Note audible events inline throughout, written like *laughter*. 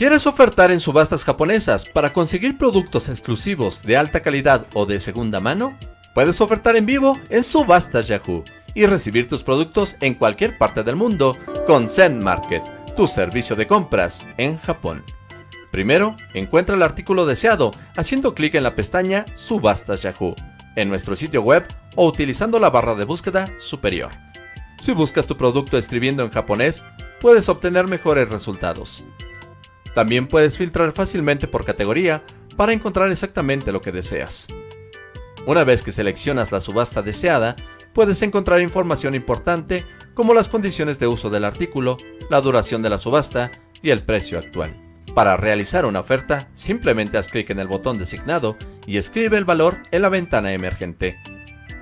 ¿Quieres ofertar en subastas japonesas para conseguir productos exclusivos de alta calidad o de segunda mano? Puedes ofertar en vivo en Subastas Yahoo y recibir tus productos en cualquier parte del mundo con Zen Market, tu servicio de compras en Japón. Primero, encuentra el artículo deseado haciendo clic en la pestaña Subastas Yahoo en nuestro sitio web o utilizando la barra de búsqueda superior. Si buscas tu producto escribiendo en japonés, puedes obtener mejores resultados. También puedes filtrar fácilmente por categoría para encontrar exactamente lo que deseas. Una vez que seleccionas la subasta deseada, puedes encontrar información importante como las condiciones de uso del artículo, la duración de la subasta y el precio actual. Para realizar una oferta, simplemente haz clic en el botón designado y escribe el valor en la ventana emergente.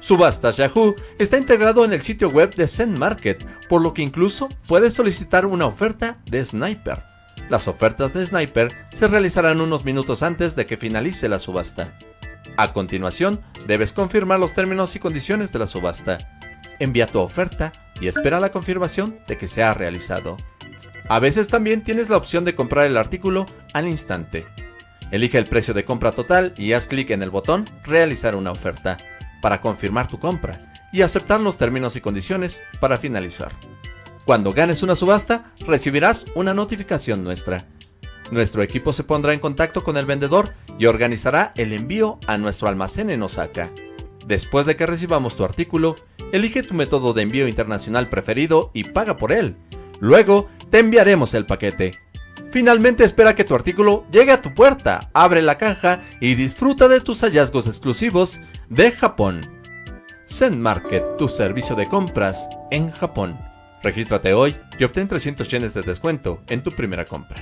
Subastas Yahoo está integrado en el sitio web de Zen Market, por lo que incluso puedes solicitar una oferta de Sniper. Las ofertas de Sniper se realizarán unos minutos antes de que finalice la subasta. A continuación, debes confirmar los términos y condiciones de la subasta. Envía tu oferta y espera la confirmación de que se ha realizado. A veces también tienes la opción de comprar el artículo al instante. Elige el precio de compra total y haz clic en el botón Realizar una oferta para confirmar tu compra y aceptar los términos y condiciones para finalizar. Cuando ganes una subasta, recibirás una notificación nuestra. Nuestro equipo se pondrá en contacto con el vendedor y organizará el envío a nuestro almacén en Osaka. Después de que recibamos tu artículo, elige tu método de envío internacional preferido y paga por él. Luego, te enviaremos el paquete. Finalmente espera que tu artículo llegue a tu puerta, abre la caja y disfruta de tus hallazgos exclusivos de Japón. Zen Market, tu servicio de compras en Japón. Regístrate hoy y obtén 300 yenes de descuento en tu primera compra.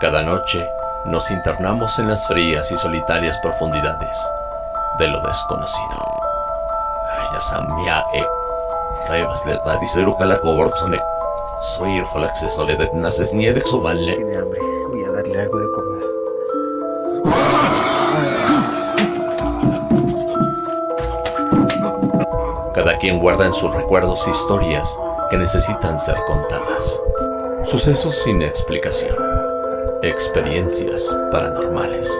Cada noche nos internamos en las frías y solitarias profundidades de lo desconocido. Yasamia-e. Revas de la diseruca coborzone. Soy el acceso de naces. Voy a darle algo de comer. Cada quien guarda en sus recuerdos historias que necesitan ser contadas. Sucesos sin explicación. Experiencias paranormales.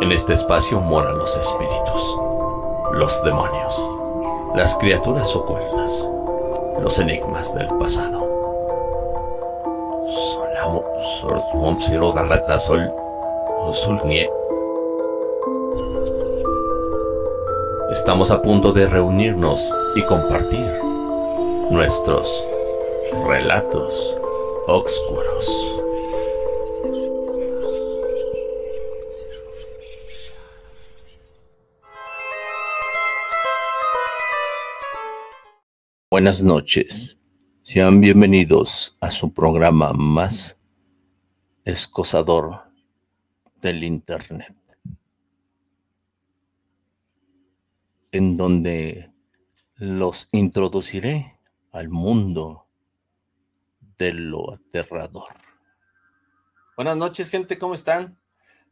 en este espacio moran los espíritus los demonios las criaturas ocultas los enigmas del pasado Estamos a punto de reunirnos y compartir nuestros relatos oscuros. Buenas noches. Sean bienvenidos a su programa más escosador del Internet. en donde los introduciré al mundo de lo aterrador. Buenas noches, gente, ¿cómo están?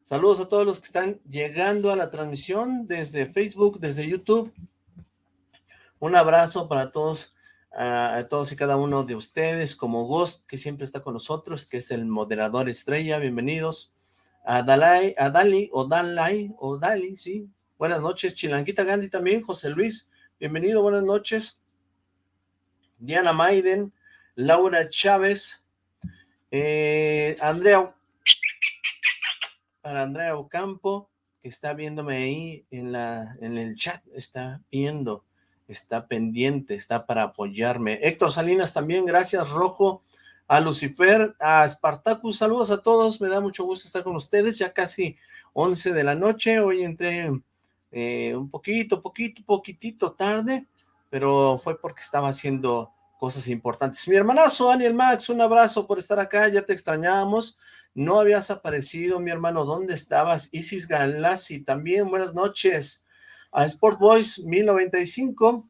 Saludos a todos los que están llegando a la transmisión desde Facebook, desde YouTube. Un abrazo para todos, a todos y cada uno de ustedes, como Ghost, que siempre está con nosotros, que es el moderador estrella, bienvenidos. A Dalai, a Dali, o Dalai, o Dali, sí, Buenas noches, Chilanguita Gandhi también, José Luis, bienvenido, buenas noches. Diana Maiden, Laura Chávez, eh, Andrea, para Andrea Ocampo, que está viéndome ahí en, la, en el chat, está viendo, está pendiente, está para apoyarme. Héctor Salinas también, gracias, Rojo, a Lucifer, a Spartacus, saludos a todos, me da mucho gusto estar con ustedes, ya casi 11 de la noche, hoy entré eh, un poquito, poquito, poquitito tarde, pero fue porque estaba haciendo cosas importantes. Mi hermanazo, Daniel Max, un abrazo por estar acá, ya te extrañábamos, no habías aparecido, mi hermano, ¿dónde estabas? Isis Galassi, también, buenas noches. A Sport Boys 1095,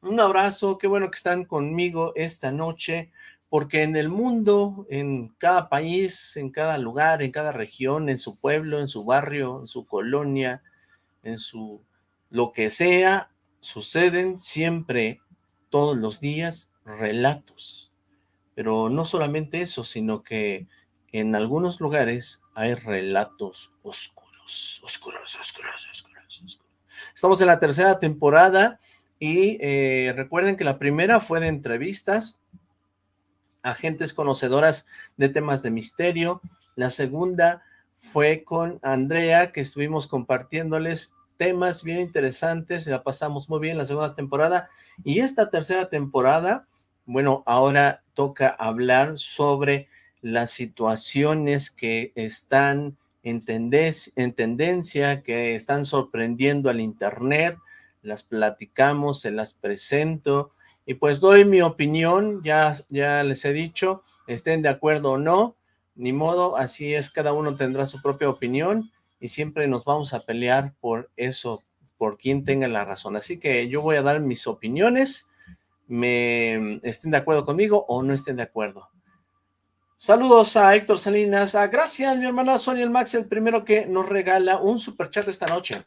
Un abrazo, qué bueno que están conmigo esta noche, porque en el mundo, en cada país, en cada lugar, en cada región, en su pueblo, en su barrio, en su colonia, en su lo que sea, suceden siempre, todos los días, relatos. Pero no solamente eso, sino que en algunos lugares hay relatos oscuros, oscuros, oscuros, oscuros. Estamos en la tercera temporada y eh, recuerden que la primera fue de entrevistas. A gentes conocedoras de temas de misterio. La segunda fue con Andrea, que estuvimos compartiéndoles temas bien interesantes, la pasamos muy bien la segunda temporada, y esta tercera temporada, bueno, ahora toca hablar sobre las situaciones que están en, en tendencia, que están sorprendiendo al internet, las platicamos, se las presento, y pues doy mi opinión, ya, ya les he dicho, estén de acuerdo o no, ni modo, así es, cada uno tendrá su propia opinión, y siempre nos vamos a pelear por eso, por quien tenga la razón. Así que yo voy a dar mis opiniones, me estén de acuerdo conmigo o no estén de acuerdo. Saludos a Héctor Salinas, a gracias mi hermana Sonia el Max, el primero que nos regala un super chat esta noche.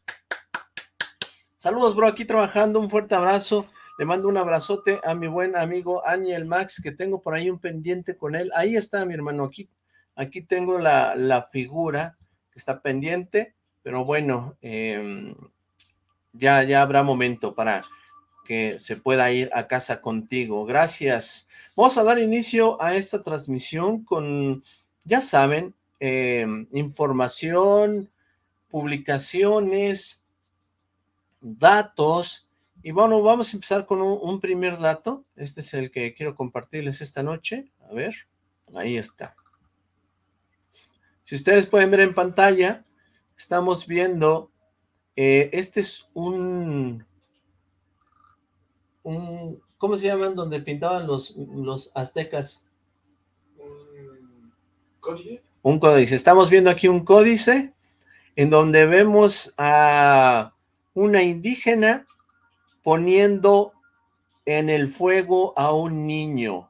Saludos bro, aquí trabajando, un fuerte abrazo, le mando un abrazote a mi buen amigo Aniel Max, que tengo por ahí un pendiente con él, ahí está mi hermano, aquí, aquí tengo la, la figura, está pendiente, pero bueno, em, ya, ya habrá momento para que se pueda ir a casa contigo. Gracias. Vamos a dar inicio a esta transmisión con, ya saben, em, información, publicaciones, datos, y bueno, vamos a empezar con un, un primer dato. Este es el que quiero compartirles esta noche. A ver, ahí está. Si ustedes pueden ver en pantalla, estamos viendo, eh, este es un, un, ¿cómo se llaman? Donde pintaban los, los aztecas. ¿Un códice? Un códice. Estamos viendo aquí un códice en donde vemos a una indígena poniendo en el fuego a un niño.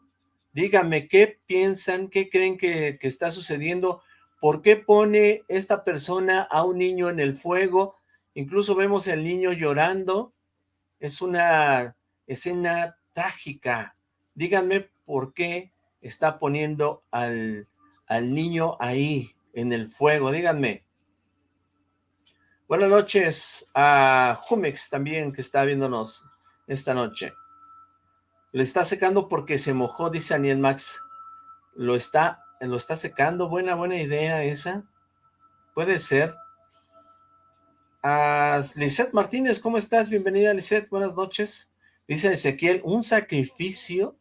Díganme, ¿qué piensan? ¿Qué creen que, que está sucediendo? ¿Por qué pone esta persona a un niño en el fuego? Incluso vemos al niño llorando. Es una escena trágica. Díganme por qué está poniendo al, al niño ahí, en el fuego. Díganme. Buenas noches a Jumex también, que está viéndonos esta noche. Le está secando porque se mojó, dice Aniel Max. Lo está lo está secando, buena, buena idea esa, puede ser. A Lisette Martínez, ¿cómo estás? Bienvenida Lisette, buenas noches. Dice Ezequiel, un sacrificio,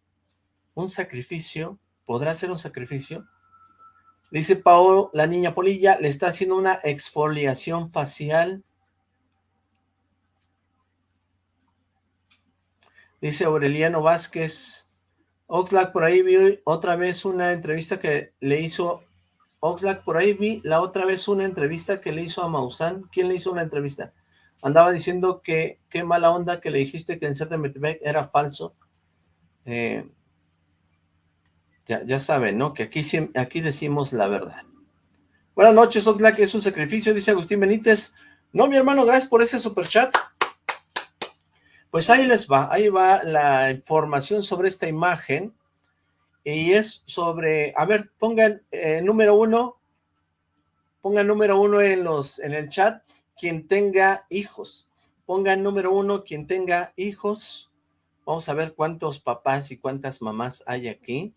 un sacrificio, ¿podrá ser un sacrificio? Dice Paolo, la niña Polilla le está haciendo una exfoliación facial. Dice Aureliano Vázquez, Oxlack, por ahí vi otra vez una entrevista que le hizo... Oxlack, por ahí vi la otra vez una entrevista que le hizo a Maussan. ¿Quién le hizo una entrevista? Andaba diciendo que qué mala onda que le dijiste que en Metebek era falso. Eh, ya, ya saben, ¿no? Que aquí, aquí decimos la verdad. Buenas noches, Oxlack, es un sacrificio, dice Agustín Benítez. No, mi hermano, gracias por ese super chat. Pues ahí les va, ahí va la información sobre esta imagen, y es sobre, a ver, pongan eh, número uno, pongan número uno en, los, en el chat, quien tenga hijos, pongan número uno quien tenga hijos, vamos a ver cuántos papás y cuántas mamás hay aquí,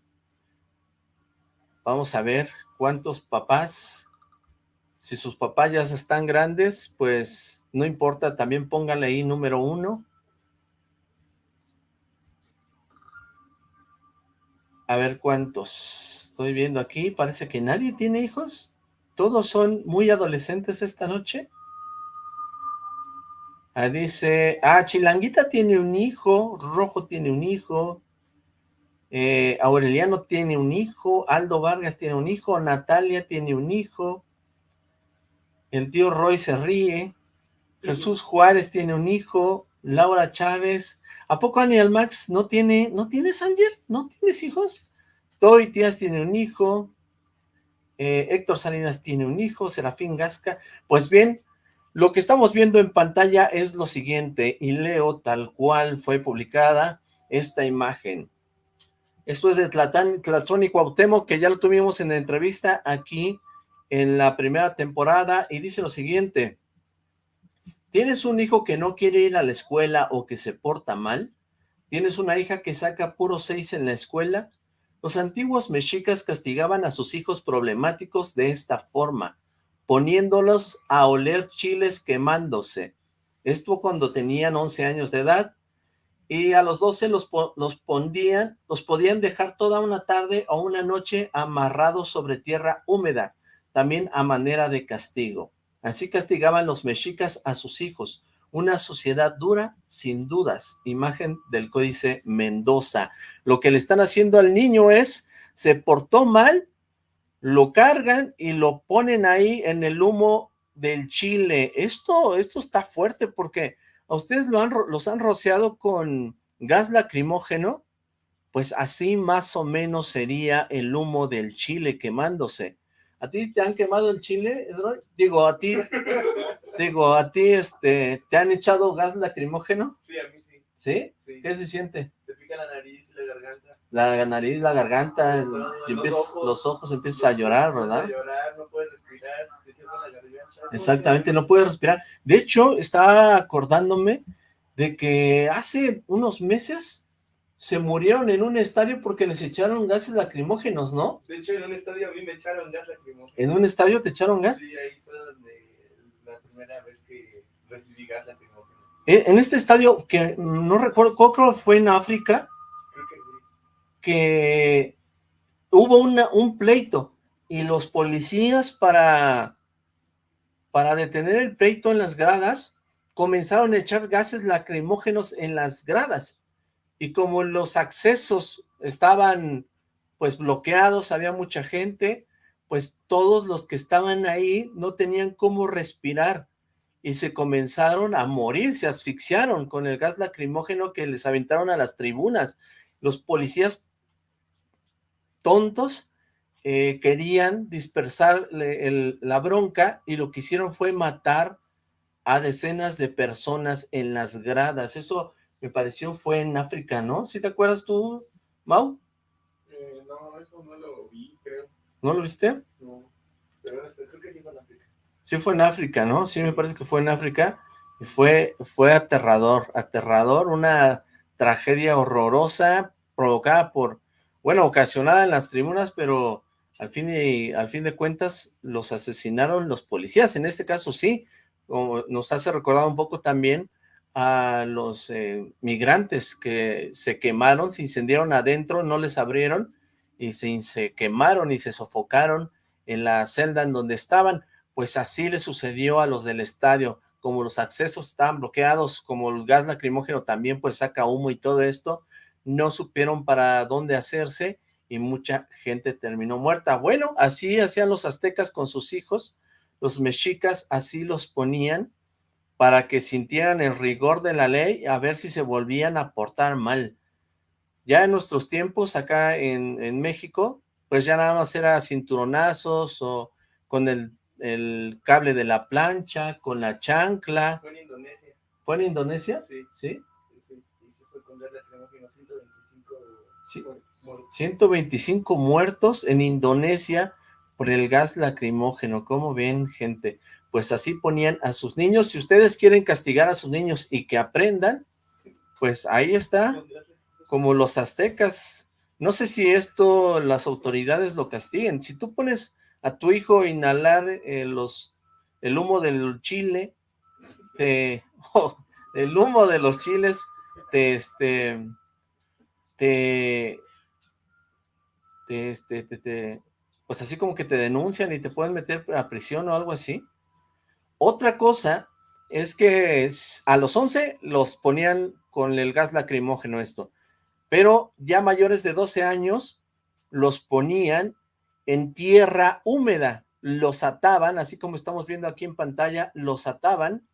vamos a ver cuántos papás, si sus papás ya están grandes, pues no importa, también pónganle ahí número uno, A ver cuántos. Estoy viendo aquí, parece que nadie tiene hijos. Todos son muy adolescentes esta noche. Ah, dice, ah, Chilanguita tiene un hijo, Rojo tiene un hijo, eh, Aureliano tiene un hijo, Aldo Vargas tiene un hijo, Natalia tiene un hijo, el tío Roy se ríe, Jesús Juárez tiene un hijo, Laura Chávez. ¿A poco Aniel Max no tiene, no tienes, Ángel? ¿No tienes hijos? Toy Tías tiene un hijo. Eh, Héctor Salinas tiene un hijo. Serafín Gasca. Pues bien, lo que estamos viendo en pantalla es lo siguiente, y leo tal cual fue publicada esta imagen. Esto es de Tlatón y que ya lo tuvimos en la entrevista aquí en la primera temporada, y dice lo siguiente. ¿Tienes un hijo que no quiere ir a la escuela o que se porta mal? ¿Tienes una hija que saca puro seis en la escuela? Los antiguos mexicas castigaban a sus hijos problemáticos de esta forma, poniéndolos a oler chiles quemándose. Esto cuando tenían 11 años de edad, y a los 12 los, los, los podían dejar toda una tarde o una noche amarrados sobre tierra húmeda, también a manera de castigo. Así castigaban los mexicas a sus hijos. Una sociedad dura, sin dudas. Imagen del Códice Mendoza. Lo que le están haciendo al niño es, se portó mal, lo cargan y lo ponen ahí en el humo del chile. Esto, esto está fuerte porque a ustedes lo han, los han rociado con gas lacrimógeno, pues así más o menos sería el humo del chile quemándose. ¿A ti te han quemado el chile, Edroy? Digo, a ti, *laughs* digo, a ti, este, ¿te han echado gas lacrimógeno? Sí, a mí sí. ¿Sí? sí. ¿Qué se siente? Te pica la nariz y la garganta. La nariz, la garganta, los, ojos, los ojos empiezas a llorar, ¿verdad? A llorar, no puedes respirar, te cierra la garganta. Exactamente, no puedes respirar. De hecho, estaba acordándome de que hace unos meses se murieron en un estadio porque les echaron gases lacrimógenos, ¿no? De hecho, en un estadio a mí me echaron gas lacrimógeno. ¿En un estadio te echaron gas? Sí, ahí fue donde la primera vez que recibí gas lacrimógeno. En este estadio, que no recuerdo, creo que fue en África, que hubo un pleito y los policías para, para detener el pleito en las gradas comenzaron a echar gases lacrimógenos en las gradas y como los accesos estaban pues bloqueados, había mucha gente, pues todos los que estaban ahí no tenían cómo respirar y se comenzaron a morir, se asfixiaron con el gas lacrimógeno que les aventaron a las tribunas. Los policías tontos eh, querían dispersar el, la bronca y lo que hicieron fue matar a decenas de personas en las gradas. Eso me pareció fue en África, ¿no? ¿Sí te acuerdas tú, Mau? Eh, no, eso no lo vi, creo. ¿No lo viste? No, pero este, creo que sí fue en África. Sí fue en África, ¿no? Sí me parece que fue en África. Y fue, fue aterrador, aterrador, una tragedia horrorosa provocada por, bueno, ocasionada en las tribunas, pero al fin, y, al fin de cuentas los asesinaron los policías, en este caso sí, como nos hace recordar un poco también a los eh, migrantes que se quemaron, se incendiaron adentro, no les abrieron y se, se, quemaron y se sofocaron en la celda en donde estaban, pues así le sucedió a los del estadio, como los accesos estaban bloqueados, como el gas lacrimógeno también pues saca humo y todo esto, no supieron para dónde hacerse y mucha gente terminó muerta. Bueno, así hacían los aztecas con sus hijos, los mexicas así los ponían, para que sintieran el rigor de la ley a ver si se volvían a portar mal. Ya en nuestros tiempos acá en, en México, pues ya nada más era cinturonazos o con el, el, cable de la plancha, con la chancla. Fue en Indonesia. ¿Fue en Indonesia? Sí. ¿Sí? Sí, y sí fue con gas lacrimógeno, 125 sí. muertos. 125 muertos en Indonesia por el gas lacrimógeno. ¿Cómo ven, gente? pues así ponían a sus niños. Si ustedes quieren castigar a sus niños y que aprendan, pues ahí está, como los aztecas. No sé si esto las autoridades lo castiguen. Si tú pones a tu hijo inhalar eh, los, el humo del chile, *laughs* oh, el humo de los chiles, te, este, te, te, este, te, te, pues así como que te denuncian y te pueden meter a prisión o algo así. Otra cosa es que a los 11 los ponían con el gas lacrimógeno esto, pero ya mayores de 12 años los ponían en tierra húmeda, los ataban, así como estamos viendo aquí en pantalla, los ataban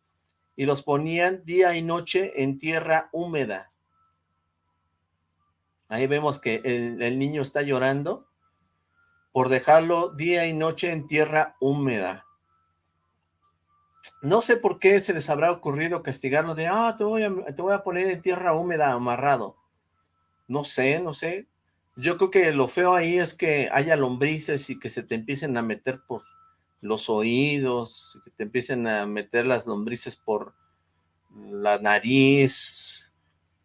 y los ponían día y noche en tierra húmeda. Ahí vemos que el, niño está llorando por dejarlo día y noche en tierra húmeda. No sé por qué se les habrá ocurrido castigarlo de, ah, te voy, a, te voy a poner en tierra húmeda amarrado. No sé, no sé. Yo creo que lo feo ahí es que haya lombrices y que se te empiecen a meter por los oídos, que te empiecen a meter las lombrices por la nariz.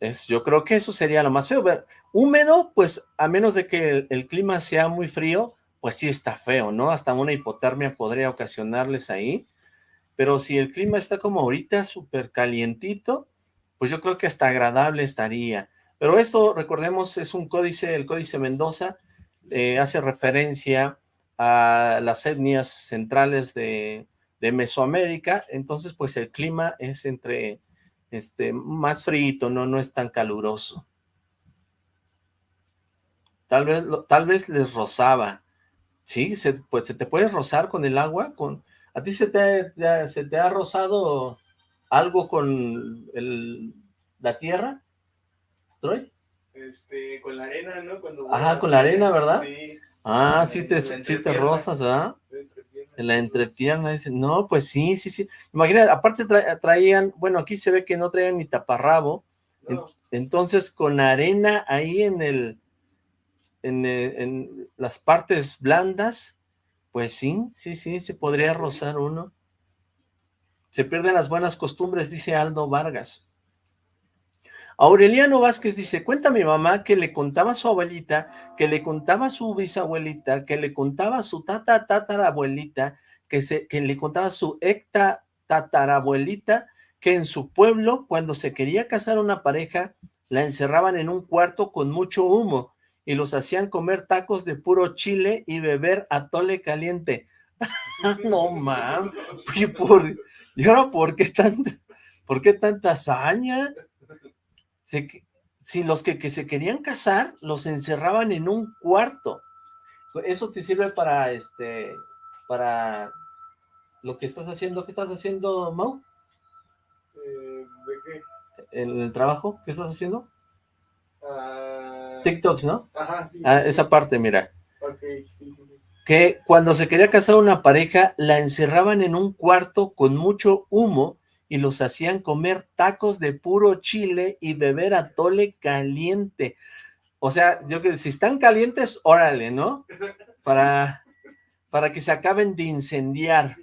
Es, yo creo que eso sería lo más feo. Húmedo, pues a menos de que el clima sea muy frío, pues sí está feo, ¿no? Hasta una hipotermia podría ocasionarles ahí, pero si el clima está como ahorita súper calientito, pues yo creo que hasta agradable estaría. Pero esto, recordemos, es un códice, el códice Mendoza, eh, hace referencia a las etnias centrales de, de, Mesoamérica, entonces pues el clima es entre, este, más frío, ¿no? No es tan caluroso. Tal vez, tal vez les rozaba, Sí, se, pues se te puede rozar con el agua. con ¿A ti se te, se te ha rozado algo con el, la tierra, Troy? Este, con la arena, ¿no? Cuando Ajá, con la arena, ¿verdad? Sí. Ah, sí te, sí te rozas, ¿verdad? En la entrepierna, dicen, no, pues sí, sí, sí. Imagina, aparte traían, bueno, aquí se ve que no traían ni taparrabo, entonces con arena ahí en el, eh, en, las partes blandas, pues sí, sí, sí, se podría rozar uno. Se pierden las buenas costumbres, dice Aldo Vargas. Aureliano Vázquez dice, cuenta mi mamá que le contaba a su abuelita, que le contaba a su bisabuelita, que le contaba a su tata tatarabuelita, que, se, que le contaba a su ecta tatarabuelita, que en su pueblo, cuando se quería casar una pareja, la encerraban en un cuarto con mucho humo y los hacían comer tacos de puro chile y beber atole caliente. *laughs* no, mam, ¿y, por, ¿y ahora por qué, por qué tanta hazaña? Si los que, que se querían casar, los encerraban en un cuarto. Eso te sirve para, este, para lo que estás haciendo. ¿Qué estás haciendo, Mau? Eh, ¿De qué? ¿En el trabajo? ¿Qué estás haciendo? Ah TikToks, ¿no? Ajá, sí. Ah, esa parte, mira. Ok, sí, sí, sí. Que cuando se quería casar una pareja, la encerraban en un cuarto con mucho humo y los hacían comer tacos de puro chile y beber atole caliente. O sea, yo que si están calientes, órale, ¿no? Para, para que se acaben de incendiar.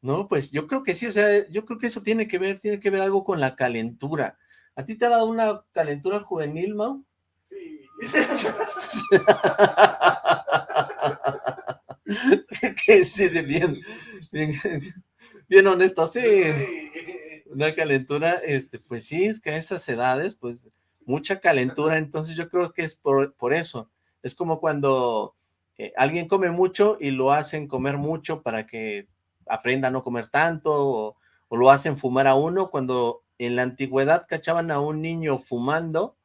No, pues yo creo que sí, o sea, yo creo que eso tiene que ver, tiene que ver algo con la calentura. ¿A ti te ha dado una calentura juvenil, Mau? que sí, *laughs* bien, bien, bien honesto, sí. *laughs* Una calentura, este, pues sí, es que a esas edades, pues, mucha calentura, entonces yo creo que es por, por eso. Es como cuando eh, alguien come mucho y lo hacen comer mucho para que aprenda a no comer tanto, o, o lo hacen fumar a uno, cuando en la antigüedad cachaban a un niño fumando,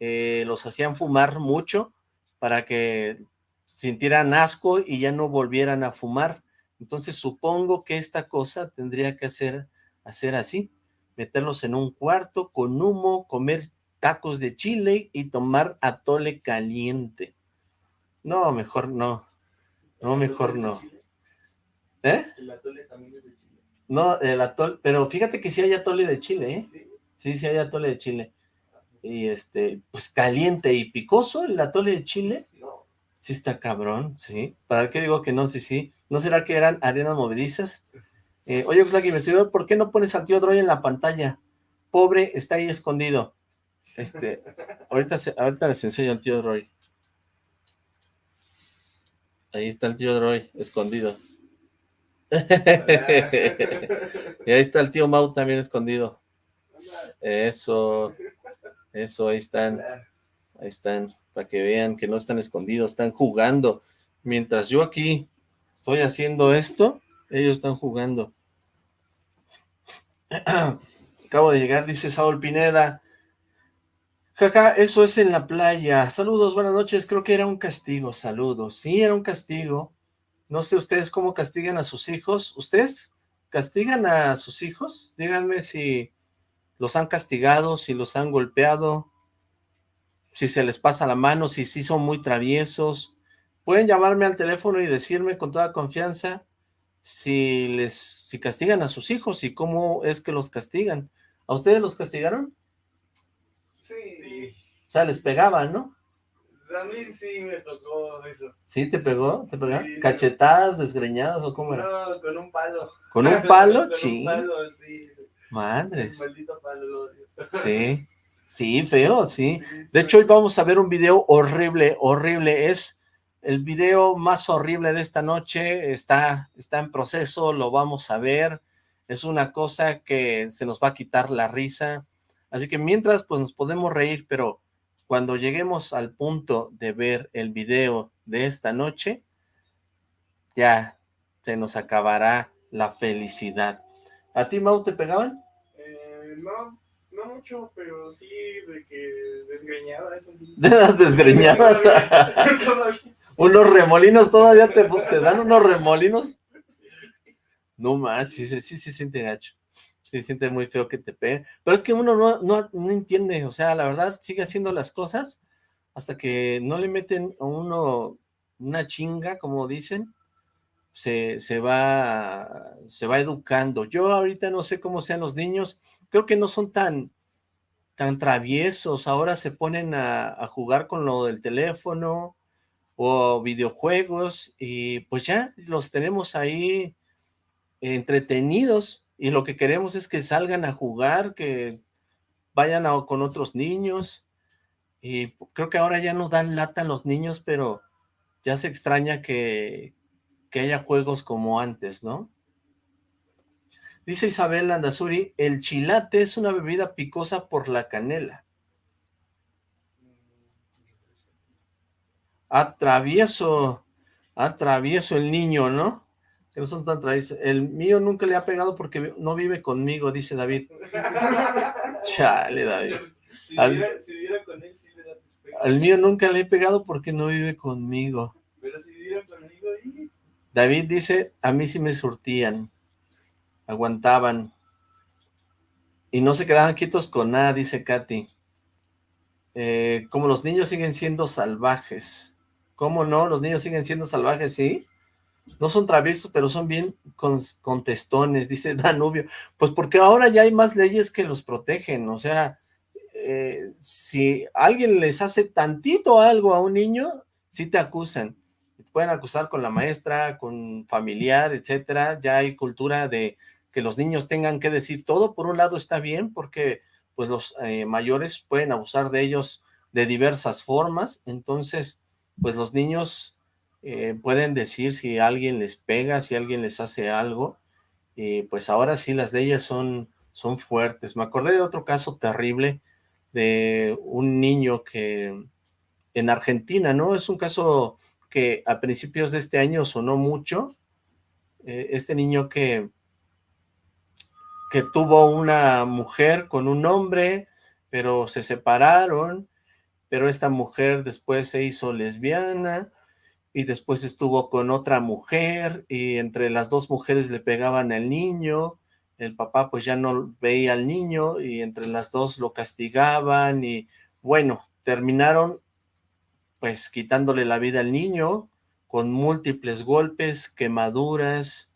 eh, los hacían fumar mucho para que sintieran asco y ya no volvieran a fumar. Entonces supongo que esta cosa tendría que hacer, hacer así, meterlos en un cuarto con humo, comer tacos de chile y tomar atole caliente. No, mejor no. No, mejor no. ¿Eh? El atole también es de chile. No, el atole, pero fíjate que sí hay atole de chile, ¿eh? Sí, sí, sí hay atole de chile y este, pues caliente y picoso el atole de chile. No. Sí está cabrón, sí. ¿Para qué digo que no? Sí, sí. ¿No será que eran arenas movedizas? Eh, oye, Oxlack investigador, ¿por qué no pones al tío Droy en la pantalla? Pobre, está ahí escondido. Este, ahorita, ahorita les enseño al tío Droy. Ahí está el tío Droy, escondido. *laughs* y ahí está el tío Mau también escondido. Eso. Eso, ahí están. Ahí están, para que vean que no están escondidos, están jugando. Mientras yo aquí estoy haciendo esto, ellos están jugando. *clears throat* Acabo de llegar, dice Saúl Pineda. Jaja, eso es en la playa. Saludos, buenas noches. Creo que era un castigo. Saludos. Sí, era un castigo. No sé ustedes cómo castigan a sus hijos. ¿Ustedes castigan a sus hijos? Díganme si los han castigado, si los han golpeado, si se les pasa la mano, si sí son muy traviesos. Pueden llamarme al teléfono y decirme con toda confianza si les si castigan a sus hijos y cómo es que los castigan. ¿A ustedes los castigaron? Sí. O sea, les pegaban, ¿no? A mí sí me tocó eso. ¿Sí te pegó? ¿Te pegó? Sí. ¿Cachetadas, desgreñadas o cómo era? No, con un palo. ¿Con un *laughs* palo? Con un Ching. palo, sí. Madres. Ese maldito palo lo odio. Sí. Sí, feo, sí. sí. De hecho, hoy vamos a ver un video horrible, horrible. Es el video más horrible de esta noche. Está, está en proceso, lo vamos a ver. Es una cosa que se nos va a quitar la risa. Así que mientras, pues nos podemos reír, pero cuando lleguemos al punto de ver el video de esta noche, ya se nos acabará la felicidad. ¿A ti, Mau, te pegaban? Eh, no, no mucho, pero sí de que desgreñaba eso. De las desgreñadas. *laughs* Unos remolinos todavía te, te dan unos remolinos. No más, sí, sí, sí, sí siente gacho. Sí, siente muy feo que te peguen. Pero es que uno no, no, no entiende, o sea, la verdad, sigue haciendo las cosas hasta que no le meten a uno una chinga, como dicen, se, se va, se va educando. Yo ahorita no sé cómo sean los niños, creo que no son tan, tan traviesos, ahora se ponen a, a jugar con lo del teléfono o videojuegos y pues ya los tenemos ahí entretenidos y lo que queremos es que salgan a jugar, que vayan a- con otros niños y creo que ahora ya no dan lata los niños, pero ya se extraña que, que haya juegos como antes, ¿no? Dice Isabel Landazuri, el chilate es una bebida picosa por la canela. Atravieso, atravieso el niño, ¿no? Que no son tan traviesos. El mío nunca le ha pegado porque no vive conmigo, dice David. *laughs* Chale, David. Si Al- viviera, si viviera con él, sí le da. Al mío nunca le he pegado porque no vive conmigo. Pero si viviera conmigo, y... David dice, a mí sí me surtían, aguantaban, y no se quedaban quietos con nada, dice Katy. Eh, como los niños siguen siendo salvajes. ¿Cómo no? Los niños siguen siendo salvajes, ¿sí? No son traviesos, pero son bien con- contestones, dice *laughs* Danubio. Pues porque ahora ya hay más leyes que los protegen, o sea, eh, si alguien les hace tantito algo a un niño, sí te acusan. Pueden acusar con la maestra, con familiar, etcétera. Ya hay cultura de que los niños tengan que decir todo. Por un lado está bien, porque pues los eh, mayores pueden abusar de ellos de diversas formas. Entonces, pues los niños eh, pueden decir si alguien les pega, si alguien les hace algo. Y pues ahora sí las leyes son, son fuertes. Me acordé de otro caso terrible de un niño que en Argentina, ¿no? Es un caso que a principios de este año sonó mucho. Eh, este niño que, que tuvo una mujer con un hombre, pero se separaron, pero esta mujer después se hizo lesbiana y después estuvo con otra mujer y entre las dos mujeres le pegaban al niño, el papá pues ya no veía al niño y entre las dos lo castigaban y bueno, terminaron pues quitándole la vida al niño con múltiples golpes, quemaduras,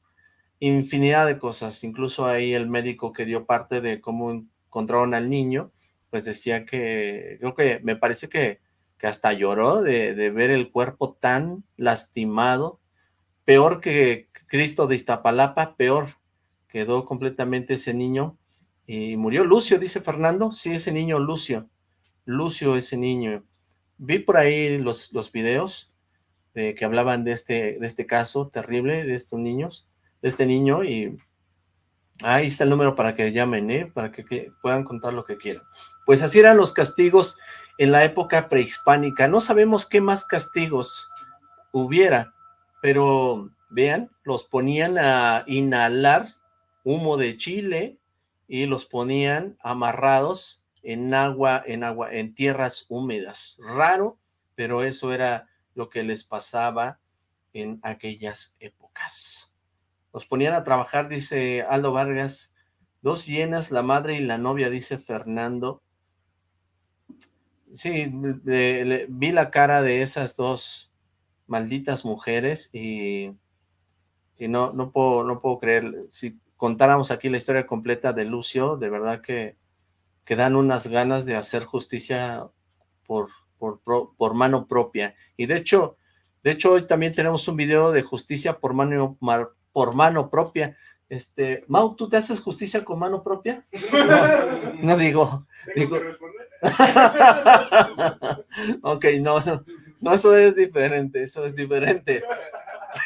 infinidad de cosas, incluso ahí el médico que dio parte de cómo encontraron al niño, pues decía que, creo que me parece que, que hasta lloró de, de ver el cuerpo tan lastimado, peor que Cristo de Iztapalapa, peor, quedó completamente ese niño y murió Lucio, dice Fernando, sí, ese niño Lucio, Lucio ese niño, vi por ahí los, los videos de que hablaban de este, de este caso terrible, de estos niños, de este niño, y ahí está el número para que llamen, ¿eh? para que, que puedan contar lo que quieran. Pues así eran los castigos en la época prehispánica, no sabemos qué más castigos hubiera, pero vean, los ponían a inhalar humo de chile y los ponían amarrados en agua, en agua, en tierras húmedas. Raro, pero eso era lo que les pasaba en aquellas épocas. Los ponían a trabajar, dice Aldo Vargas. Dos hienas, la madre y la novia, dice Fernando. Sí, vi la cara de esas dos malditas mujeres y, y no, no, puedo, no puedo creer. Si contáramos aquí la historia completa de Lucio, de verdad que, que dan unas ganas de hacer justicia por, por, mano propia. Y de hecho, de hecho, hoy también tenemos un video de justicia por mano, por mano propia. Este, Mau, ¿tú te haces justicia con mano propia? *laughs* No, digo. digo. *laughs* ok, no, no, eso es diferente, eso es diferente.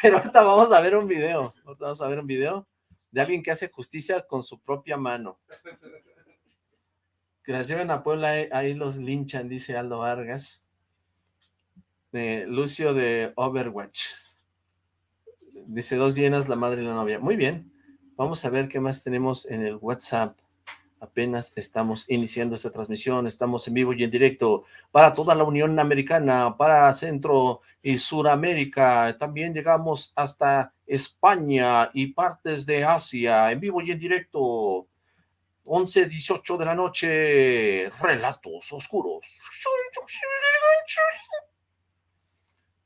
Pero ahorita vamos a ver un video, ahorita vamos a ver un video de alguien que hace justicia con su propia mano. Que las lleven a Puebla, ahí los linchan, dice Aldo Vargas. Lucio de Overwatch. Dice dos llenas, la madre y la novia. Muy bien. Vamos a ver qué más tenemos en el WhatsApp. Apenas estamos iniciando esta transmisión, estamos en vivo y en directo para toda la Unión Americana, para Centro y Suramérica. También llegamos hasta España y partes de Asia, en vivo y en directo. 11, 18 de la noche, relatos oscuros.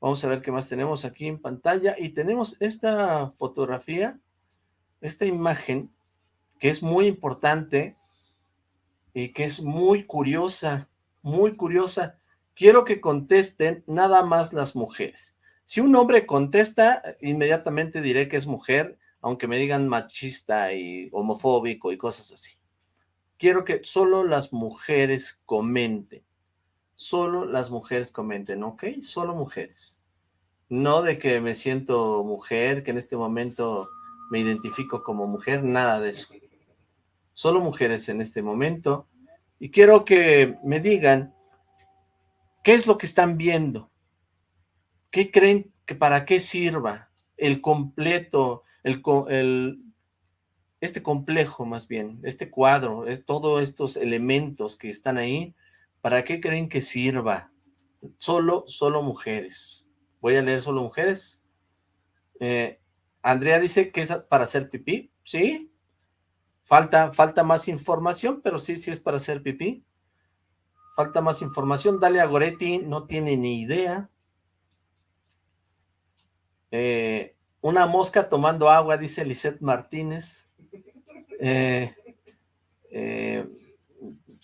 Vamos a ver qué más tenemos aquí en pantalla. Y tenemos esta fotografía, esta imagen, que es muy importante y que es muy curiosa, muy curiosa. Quiero que contesten nada más las mujeres. Si un hombre contesta, inmediatamente diré que es mujer, aunque me digan machista y homofóbico y cosas así. Quiero que solo las mujeres comenten. Solo las mujeres comenten, ¿ok? Solo mujeres. No de que me siento mujer, que en este momento me identifico como mujer, nada de eso. Solo mujeres en este momento. Y quiero que me digan qué es lo que están viendo. ¿Qué creen que para qué sirva el completo, el, el este complejo más bien, este cuadro, eh, todos estos elementos que están ahí, ¿Para qué creen que sirva? Solo, solo mujeres. Voy a leer solo mujeres. Eh, Andrea dice que es para hacer pipí. ¿Sí? Falta, falta más información, pero sí, sí es para hacer pipí. Falta más información. Dale a Goretti, no tiene ni idea. Eh, una mosca tomando agua, dice Lisette Martínez. eh, eh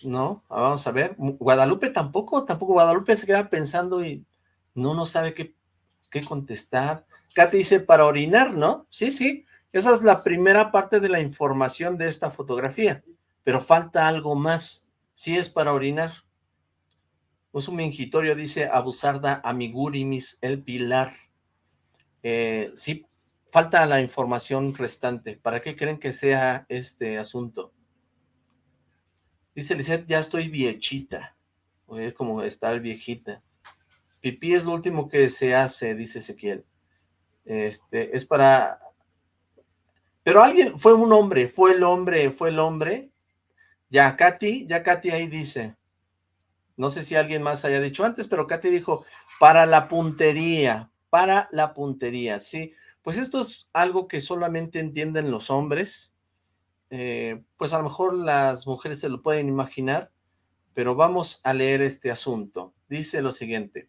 no, vamos a ver, Guadalupe tampoco, tampoco Guadalupe se queda pensando y no, no sabe qué, qué contestar. Katy dice, para orinar, ¿no? Sí, sí, esa es la primera parte de la información de esta fotografía, pero falta algo más, sí es para orinar. un mingitorio dice Abusarda Amigurimis El Pilar. Eh, sí, falta la información restante. ¿Para qué creen que sea este asunto? Dice Lizeth, ya estoy viechita. Es como estar viejita. Pipí es lo último que se hace, dice Ezequiel. Este, es para... Pero alguien, fue un hombre, fue el hombre, fue el hombre. Ya Katy, ya Katy ahí dice. No sé si alguien más haya dicho antes, pero Katy dijo, para la puntería, para la puntería, sí. Pues esto es algo que solamente entienden los hombres, eh, pues a lo mejor las mujeres se lo pueden imaginar, pero vamos a leer este asunto. Dice lo siguiente.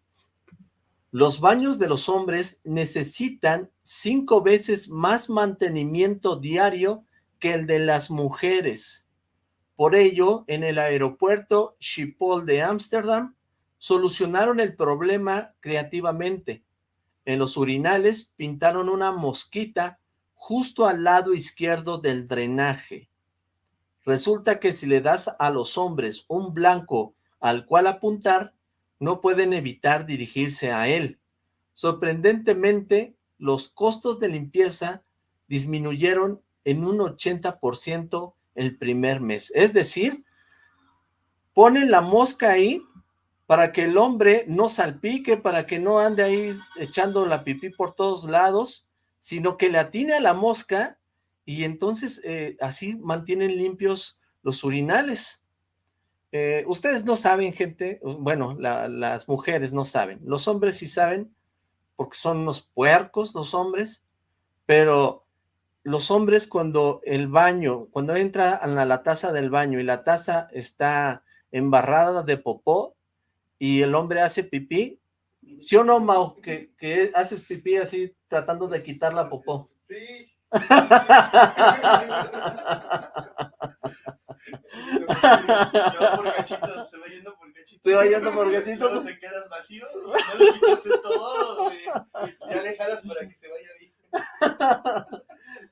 Los baños de los hombres necesitan cinco veces más mantenimiento diario que el de las mujeres. Por ello, en el aeropuerto Schiphol de Ámsterdam, solucionaron el problema creativamente. En los urinales pintaron una mosquita justo al lado izquierdo del drenaje. Resulta que si le das a los hombres un blanco al cual apuntar, no pueden evitar dirigirse a él. Sorprendentemente, los costos de limpieza disminuyeron en un 80% el primer mes. Es decir, ponen la mosca ahí para que el hombre no salpique, para que no ande ahí echando la pipí por todos lados, sino que le atine a la mosca y entonces eh, así mantienen limpios los urinales. Eh, ustedes no saben, gente, bueno, las mujeres no saben, los hombres sí saben, porque son unos puercos los hombres, pero los hombres cuando el baño, cuando entra a la, taza del baño y la taza está embarrada de popó y el hombre hace pipí, ¿sí o no, Mau? Que haces pipí así tratando de quitar la popó. Sí. Se va por cachitos, se va yendo por cachitos. Se va yendo por cachitos. Luego te quedas vacío no le quitaste todo, güey. Ya le jalas para que se vaya bien.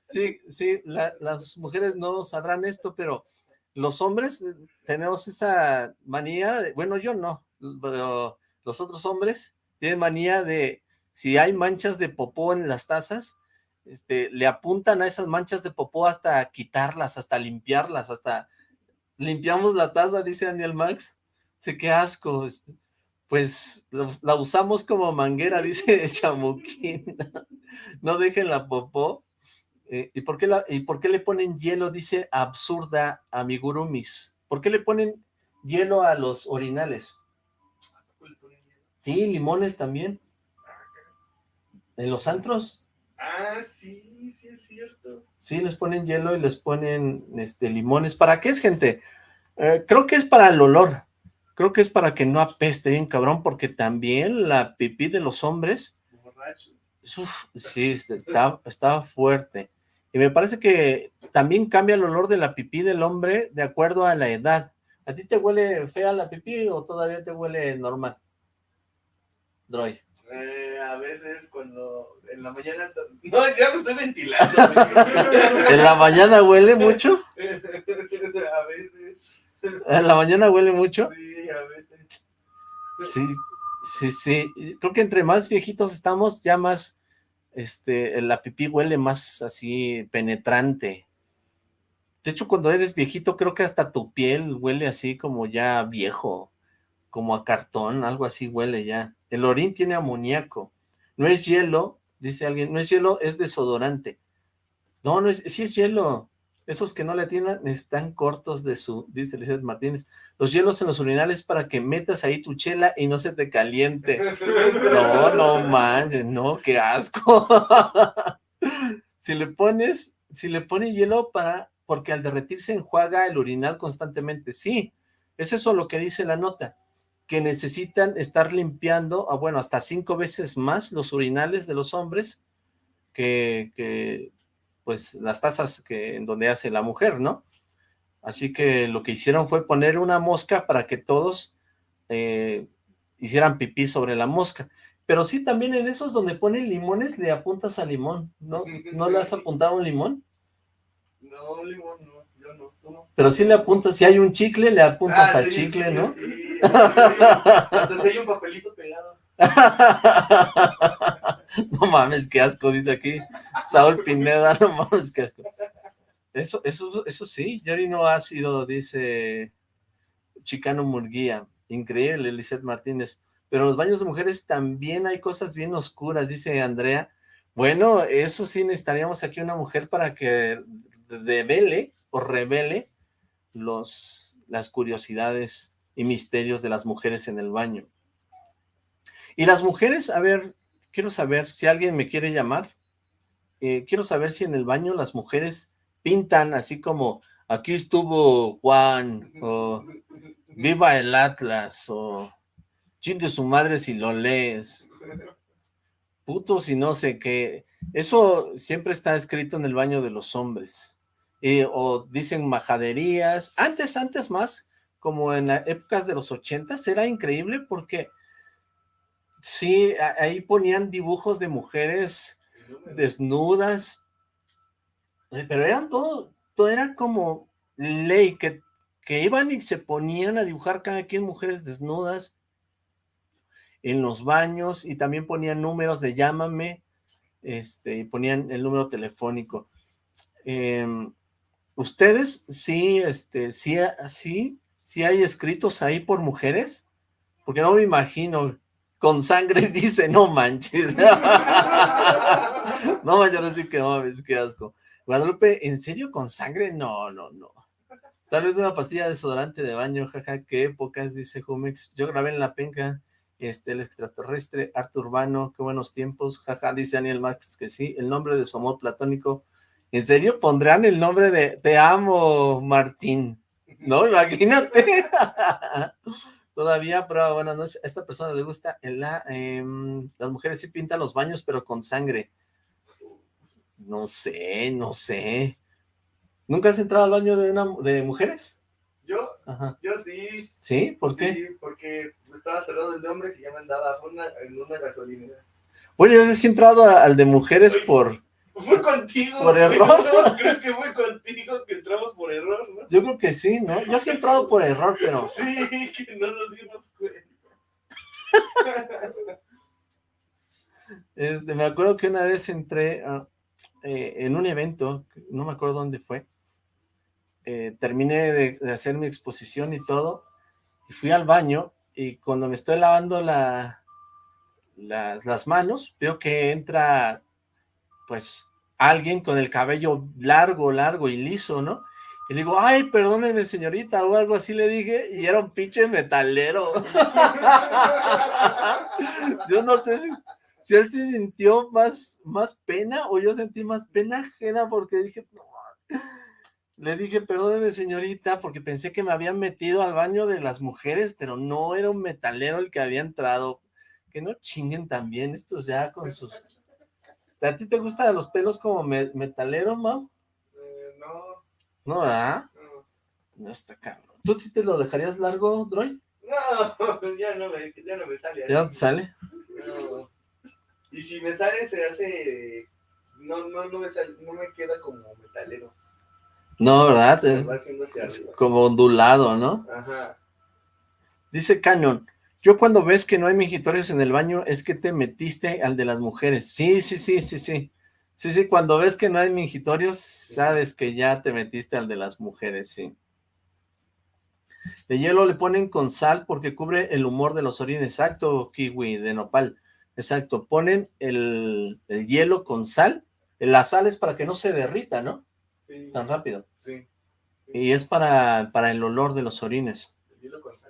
Sí, sí, la- las mujeres no sabrán esto, pero los hombres eh, tenemos esa manía, de- bueno, yo no, pero los otros hombres tienen manía de, si hay manchas de popó en las tazas, este, le apuntan a esas manchas de popó hasta quitarlas, hasta limpiarlas, hasta limpiamos la taza, dice Daniel Max. Sé qué asco. este, Pues la usamos como manguera, *laughs* dice Chamuquín. no dejen la popó. Eh, ¿y, por qué la, ¿Y por qué le ponen hielo? Dice absurda amigurumis. ¿Por qué le ponen hielo a los orinales? Sí, limones también. ¿En los antros? Ah, sí, sí es cierto. Sí, les ponen hielo y les ponen este, limones. ¿Para qué es, gente? Eh, creo que es para el olor. Creo que es para que no apeste bien cabrón, porque también la pipí de los hombres, Borrachos. uf, sí, está, está fuerte. Y me parece que también cambia el olor de la pipí del hombre de acuerdo a la edad. ¿A ti te huele fea la pipí o todavía te huele normal? Droy. Eh, a veces cuando en la mañana... *laughs* No, ya me estoy ventilando. ¿En la mañana huele mucho? *laughs* a veces. ¿En la mañana huele mucho? Sí, a veces. Sí, sí, sí. Creo que entre más viejitos estamos, ya más, este, la pipí huele más así penetrante. De hecho, cuando eres viejito, creo que hasta tu piel huele así como ya viejo, como a cartón, algo así huele ya. El orín tiene amoníaco. No es hielo, dice alguien, no es hielo, es desodorante. No, no es, sí es hielo. Esos que no le atienden están cortos de su, dice Lizeth Martínez. Los hielos en los urinales para que metas ahí tu chela y no se te caliente. No, no manches, no, qué asco. *laughs* si le pones, si le pones hielo para, porque al derretirse enjuaga el urinal constantemente. Sí, es eso lo que dice la nota, que necesitan estar limpiando, ah, bueno, hasta cinco veces más los urinales de los hombres que, que pues las tazas que en donde hace la mujer, ¿no? Así que lo que hicieron fue poner una mosca para que todos eh, hicieran pipí sobre la mosca. Pero sí, también en esos donde ponen limones le apuntas a limón, ¿no? *laughs* ¿No le has apuntado un limón? No, limón, no. Yo no, tú no. Pero sí le apuntas, si hay un chicle, le apuntas Ah, al sí, chicle, sí, ¿no? Sí. Hasta si hay un papelito pegado. *laughs* no mames, qué asco, dice aquí Saúl Pineda, no mames, qué asco. Eso, eso, eso sí, Yori no ha sido, dice Chicano Murguía. Increíble, Lizeth Martínez. Pero en los baños de mujeres también hay cosas bien oscuras, dice Andrea. Bueno, eso sí, necesitaríamos aquí una mujer para que revele o revele los, las curiosidades y misterios de las mujeres en el baño. Y las mujeres, a ver, quiero saber si alguien me quiere llamar. eh, quiero saber si en el baño las mujeres pintan así como aquí estuvo Juan o viva el Atlas o chingue su madre si lo lees. Putos y no sé qué. Eso siempre está escrito en el baño de los hombres. Eh, o dicen majaderías. Antes, antes más, como en las épocas de los ochentas, era increíble porque sí, ahí ponían dibujos de mujeres desnudas, eh, pero eran todo, todo era como ley, que, que iban y se ponían a dibujar cada quien mujeres desnudas en los baños y también ponían números de llámame, este, y ponían el número telefónico. Em, ¿Ustedes sí, este, sí, sí, sí hay escritos ahí por mujeres? Porque no me imagino, con sangre *laughs* dice, no manches. *laughs* no manches, ahora sí que no mames, qué asco. Guadalupe, ¿en serio con sangre? No, no, no. Tal vez una pastilla de desodorante de baño, jaja, qué épocas, dice Jumex. Yo grabé en la penca, este, el extraterrestre, arte urbano, qué buenos tiempos, jaja, dice Daniel Max que sí. El nombre de su amor platónico ¿En serio pondrán el nombre de Te amo, Martín? No, imagínate. *laughs* Todavía, pero buenas noches. A esta persona le gusta el, em, las mujeres sí pintan los baños, pero con sangre. No sé, no sé. ¿Nunca has entrado al baño de, una, de mujeres? ¿Yo? Yo sí. ¿Sí? ¿Por qué? Sí, porque estaba cerrado el de hombres y ya me andaba en una gasolina. Bueno, yo he entrado al de mujeres por fue contigo. ¿Por error? creo que fue contigo que entramos por error, ¿no? Yo creo que sí, ¿no? Yo sí he entrado por error, pero... Sí, que no nos dimos cuenta. *laughs* Este, me acuerdo que una vez entré eh, en un evento, no me acuerdo dónde fue, eh, terminé de, hacer mi exposición y todo, y fui al baño, y cuando me estoy lavando la, las, las manos, veo que entra, pues, alguien con el cabello largo, largo y liso, ¿no? Y le digo, ay, perdóneme señorita, o algo así le dije, y era un pinche metalero. *laughs* yo no sé si, él se sintió más, más pena, o yo sentí más pena ajena, porque dije, no. Le dije, perdóneme señorita, porque pensé que me habían metido al baño de las mujeres, pero no era un metalero el que había entrado. Que no chinguen también, estos ya con sus ¿A ti te gustan los pelos como metalero, Mau? Eh, no. ¿No, verdad? No. No está cabrón. ¿Tú sí te lo dejarías largo, Droy? No, ya no me, ya no me sale. ¿Ya no te sale? No. Y si me sale, se hace... No, no, no me, sale, no me queda como metalero. No, ¿verdad? Se va haciendo hacia arriba. Como ondulado, ¿no? Ajá. Dice Canyon, yo cuando ves que no hay mingitorios en el baño, es que te metiste al de las mujeres. Sí, sí, sí, sí, sí. Sí, sí, cuando ves que no hay mingitorios, sabes que ya te metiste al de las mujeres, sí. El hielo le ponen con sal porque cubre el humor de los orines. Exacto, kiwi, de nopal. Exacto, ponen el, hielo con sal. La sal es para que no se derrita, ¿no? Sí. Tan rápido. Sí. Y es para, para el olor de los orines. El hielo con sal.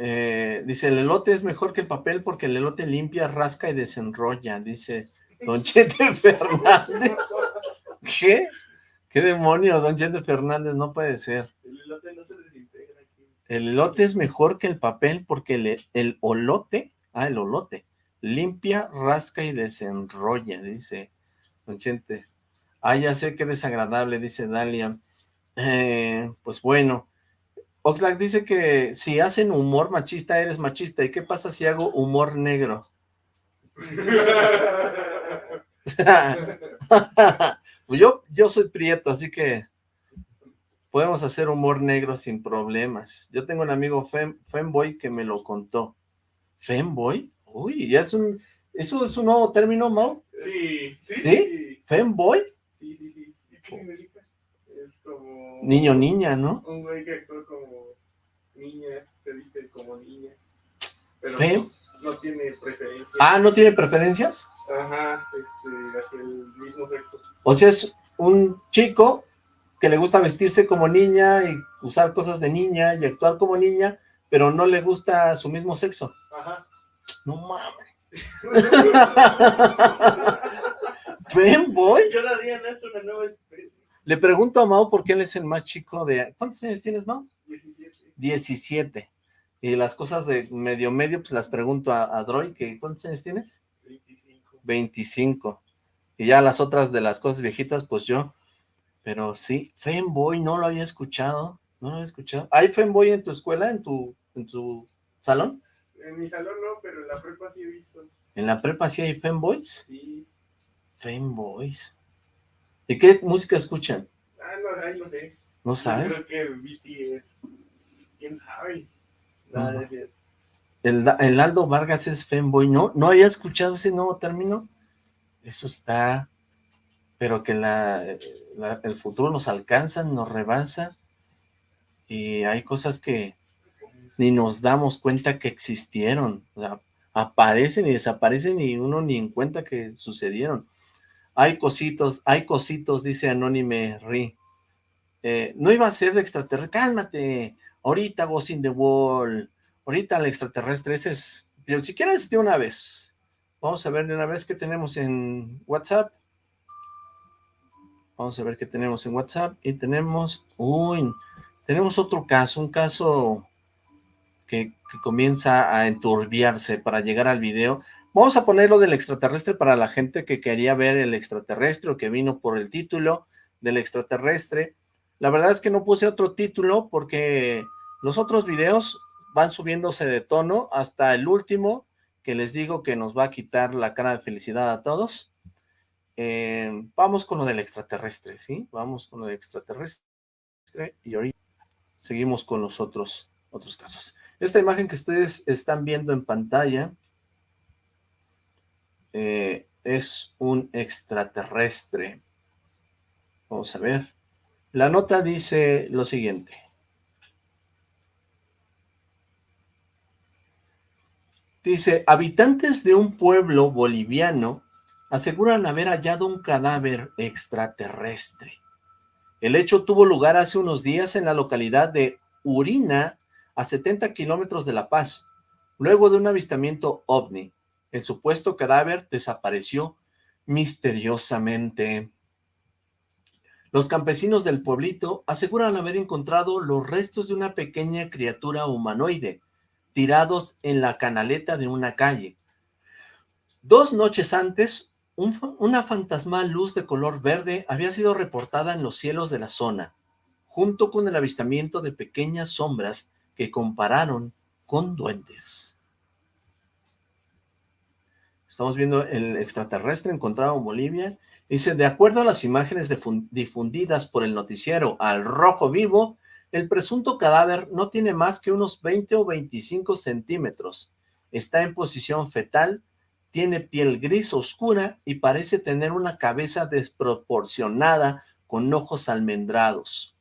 Eh, dice, el elote es mejor que el papel porque el elote limpia, rasca y desenrolla, dice Don Chete *laughs* Fernández. ¿Qué? ¿Qué demonios, Don Chete Fernández? No puede ser. El elote no se desintegra aquí. El elote es mejor que el papel porque el, el olote, ah, el olote, limpia, rasca y desenrolla, dice Don Chete. Ah, ya sé que desagradable, dice Dalia. Eh, pues bueno, Oxlack dice que si hacen humor machista, eres machista. ¿Y qué pasa si hago humor negro? *laughs* yo, yo soy prieto, así que podemos hacer humor negro sin problemas. Yo tengo un amigo fem, femboy que me lo contó. ¿Femboy? Uy, ya es un... ¿Eso es un nuevo término, Mau? Sí. ¿Sí? ¿Sí? ¿Femboy? Sí, sí, sí. ¿Y qué significa? Es como... Niño, niña, ¿no? Un güey que actúa como niña, se viste como niña. Pero no, tiene preferencias. Ah, ¿no tiene preferencias? Ajá, este, hacia el mismo sexo. O sea, es un chico que le gusta vestirse como niña y usar cosas de niña y actuar como niña, pero no le gusta su mismo sexo. Ajá. No mames. Femboy. Cada día nace una nueva especie. Le pregunto a Mao por qué él es el más chico de... ¿Cuántos años tienes, Mao? 17. 17. Y las cosas de medio medio, pues las pregunto a, Droy, que ¿cuántos años tienes? 25. 25. Y ya las otras de las cosas viejitas, pues yo. Pero sí, Femboy, no lo había escuchado. No lo había escuchado. ¿Hay Femboy en tu escuela, en tu, en tu salón? En mi salón no, pero en la prepa sí he visto. ¿En la prepa sí hay Femboys? Sí. Femboys. ¿Y qué música escuchan? Ah, no, ahí no sé. ¿No sabes? creo que BTS quién sabe. Nada de el, el, Aldo Vargas es femboy, ¿no? ¿No había escuchado ese nuevo término? Eso está... Pero que la, el futuro nos alcanza, nos rebasa, y hay cosas que ni nos damos cuenta que existieron. O sea, aparecen y desaparecen y uno ni en cuenta que sucedieron. Hay cositos, hay cositos, dice Anónime Ri. Eh, no iba a ser de extraterrestre, cálmate, ahorita Ghost in the Wall, ahorita el extraterrestre, ese es, si quieres de una vez, vamos a ver de una vez qué tenemos en WhatsApp, Vamos a ver qué tenemos en WhatsApp. Y tenemos, uy, tenemos otro caso, un caso que, que comienza a enturbiarse para llegar al video. Vamos a poner lo del extraterrestre para la gente que quería ver el extraterrestre o que vino por el título del extraterrestre. La verdad es que no puse otro título porque los otros videos van subiéndose de tono hasta el último que les digo que nos va a quitar la cara de felicidad a todos. Eh, vamos con lo del extraterrestre, ¿sí? Vamos con lo del extraterrestre y ahorita seguimos con los otros, otros casos. Esta imagen que ustedes están viendo en pantalla eh, es un extraterrestre. Vamos a ver. La nota dice lo siguiente. Dice, habitantes de un pueblo boliviano aseguran haber hallado un cadáver extraterrestre. El hecho tuvo lugar hace unos días en la localidad de Urina, a 70 kilómetros de La Paz, luego de un avistamiento ovni. El supuesto cadáver desapareció misteriosamente. Los campesinos del pueblito aseguran haber encontrado los restos de una pequeña criatura humanoide, tirados en la canaleta de una calle. Dos noches antes, una fantasmal luz de color verde había sido reportada en los cielos de la zona, junto con el avistamiento de pequeñas sombras que compararon con duendes. Estamos viendo el extraterrestre encontrado en Bolivia. Dice, de acuerdo a las imágenes difundidas por el noticiero Al Rojo Vivo, el presunto cadáver no tiene más que unos 20 o 25 centímetros. Está en posición fetal, tiene piel gris oscura y parece tener una cabeza desproporcionada con ojos almendrados.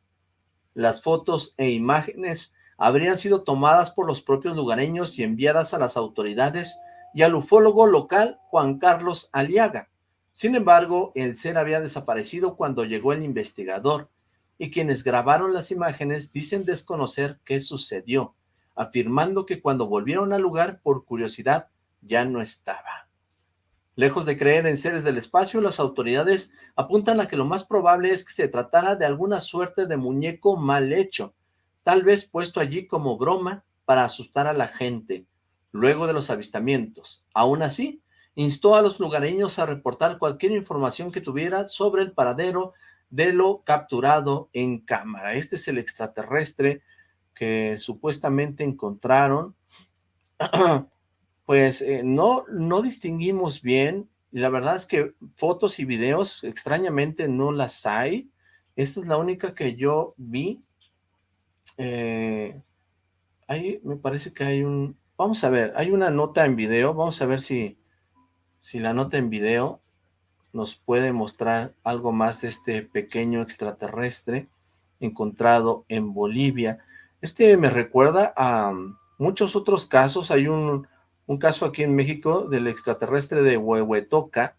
Las fotos e imágenes habrían sido tomadas por los propios lugareños y enviadas a las autoridades y al ufólogo local Juan Carlos Aliaga. Sin embargo, el ser había desaparecido cuando llegó el investigador, y quienes grabaron las imágenes dicen desconocer qué sucedió, afirmando que cuando volvieron al lugar, por curiosidad, ya no estaba. Lejos de creer en seres del espacio, las autoridades apuntan a que lo más probable es que se tratara de alguna suerte de muñeco mal hecho, tal vez puesto allí como broma para asustar a la gente, luego de los avistamientos. Aún así, instó a los lugareños a reportar cualquier información que tuviera sobre el paradero de lo capturado en cámara. Este es el extraterrestre que supuestamente encontraron. *clears throat* pues eh, no, no distinguimos bien, la verdad es que fotos y videos extrañamente no las hay. Esta es la única que yo vi. Eh, ahí me parece que hay un, Vamos a ver, hay una nota en video, vamos a ver si, si la nota en video nos puede mostrar algo más de este pequeño extraterrestre encontrado en Bolivia. Este me recuerda a muchos otros casos, hay un, un caso aquí en México del extraterrestre de Huehuetoca,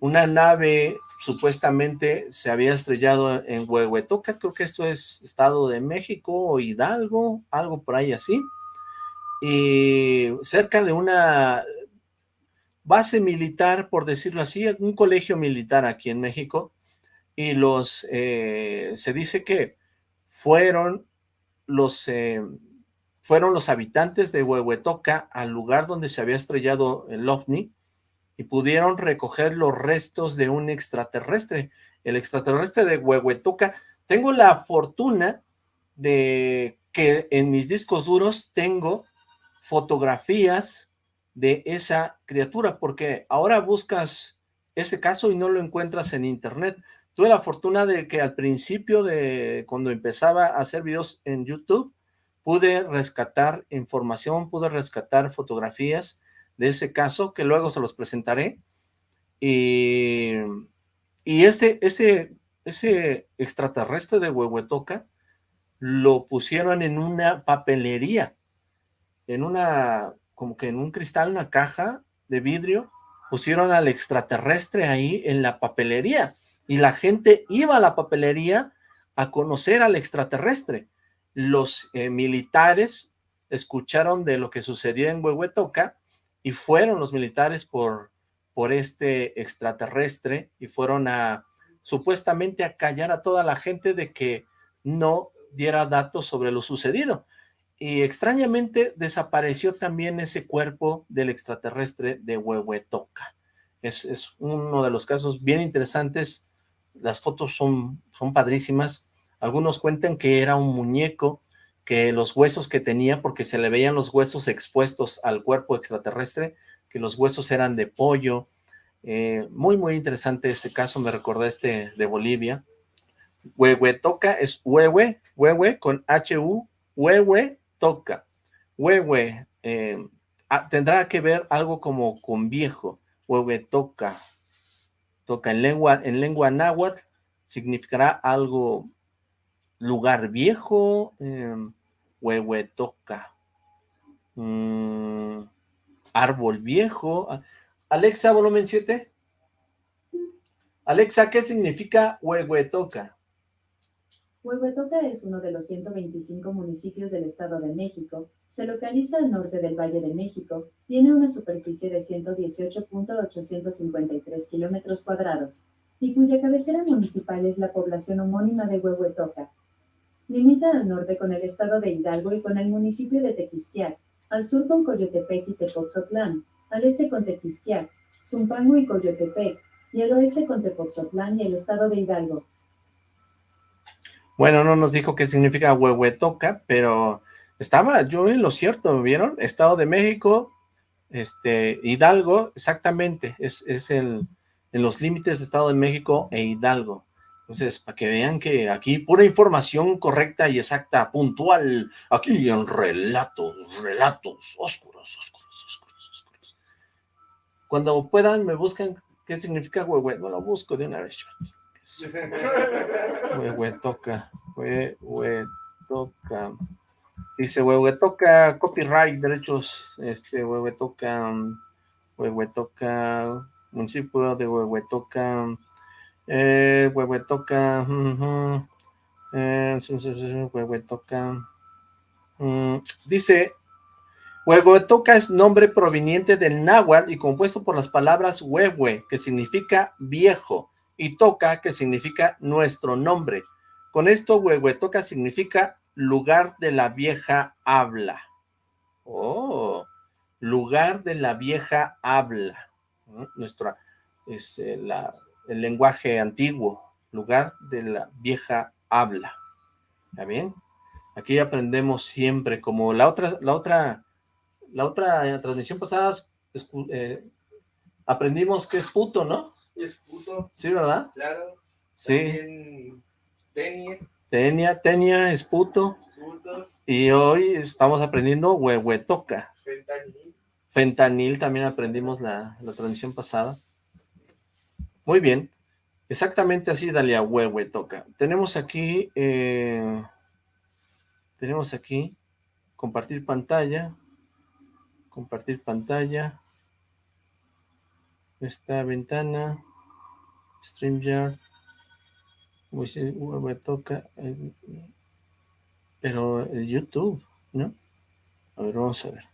una nave supuestamente se había estrellado en Huehuetoca, creo que esto es Estado de México o Hidalgo, algo por ahí así, y cerca de una base militar, por decirlo así, un colegio militar aquí en México, y los, eh, se dice que fueron los, eh, fueron los habitantes de Huehuetoca al lugar donde se había estrellado el OVNI, y pudieron recoger los restos de un extraterrestre, el extraterrestre de Huehuetoca. Tengo la fortuna de que en mis discos duros tengo fotografías de esa criatura, porque ahora buscas ese caso y no lo encuentras en internet. Tuve la fortuna de que al principio de cuando empezaba a hacer videos en YouTube, pude rescatar información, pude rescatar fotografías de ese caso, que luego se los presentaré. Y, y este, ese, extraterrestre de Huehuetoca lo pusieron en una papelería en una, como que en un cristal, una caja de vidrio, pusieron al extraterrestre ahí en la papelería, y la gente iba a la papelería a conocer al extraterrestre. Los eh, militares escucharon de lo que sucedió en Huehuetoca, y fueron los militares por, por este extraterrestre, y fueron a supuestamente a callar a toda la gente de que no diera datos sobre lo sucedido. Y extrañamente desapareció también ese cuerpo del extraterrestre de Huehuetoca. Es, es uno de los casos bien interesantes, las fotos son, son padrísimas. Algunos cuentan que era un muñeco, que los huesos que tenía, porque se le veían los huesos expuestos al cuerpo extraterrestre, que los huesos eran de pollo. Eh, muy, muy interesante ese caso, me recordé este de Bolivia. Huehuetoca es huehue, huehue con H-U, huehue toca. Huehue eh, ah, tendrá que ver algo como con viejo. Huehuetoca. Toca en lengua, en lengua náhuatl significará algo lugar viejo, eh, huehuetoca. Mm, árbol viejo. Alexa, volumen 7. Alexa, ¿qué significa huehuetoca? Huehuetoca es uno de los 125 municipios del Estado de México, se localiza al norte del Valle de México, tiene una superficie de 118.853 kilómetros cuadrados, y cuya cabecera municipal es la población homónima de Huehuetoca. Limita al norte con el estado de Hidalgo y con el municipio de Tequisquiac, al sur con Coyotepec y Tepoxotlán, al este con Tequisquiac, Zumpango y Coyotepec, y al oeste con Tepoxotlán y el estado de Hidalgo. Bueno, no nos dijo qué significa Huehuetoca, pero estaba yo en lo cierto, ¿vieron? Estado de México, este, Hidalgo, exactamente, es, es el, en los límites de Estado de México e Hidalgo. Entonces, para que vean que aquí pura información correcta y exacta, puntual, aquí en relatos, relatos oscuros, oscuros, oscuros, oscuros. Cuando puedan, me buscan qué significa huehue, no lo busco de una vez. Huehue toca, huehue toca. Dice huehue toca, copyright, derechos, este, huehue toca, huehue toca, municipio de huehue toca, eh, Huehuetoca. Eh, Huehuetoca. Mm, dice, Huehuetoca es nombre proveniente del náhuatl y compuesto por las palabras huehue, que significa viejo, y toca, que significa nuestro nombre. Con esto, Huehuetoca significa lugar de la vieja habla. Oh, lugar de la vieja habla. Nuestra, es, la, el lenguaje antiguo, lugar de la vieja habla. ¿Está bien? Aquí aprendemos siempre, como la otra, la otra, la otra transmisión pasada, eh, aprendimos que es puto, ¿no? Es puto. Sí, ¿verdad? Claro. Sí. tenia. Tenia, tenia es puto. puto. Y hoy estamos aprendiendo huehuetoca. Fentanil. Fentanil también aprendimos la, la transmisión pasada. Muy bien. Exactamente así, Dalia Huehue toca. Tenemos aquí, eh, tenemos aquí, compartir pantalla, compartir pantalla, esta ventana, StreamYard, Huehue toca, eh, pero el YouTube, ¿no? A ver, vamos a ver.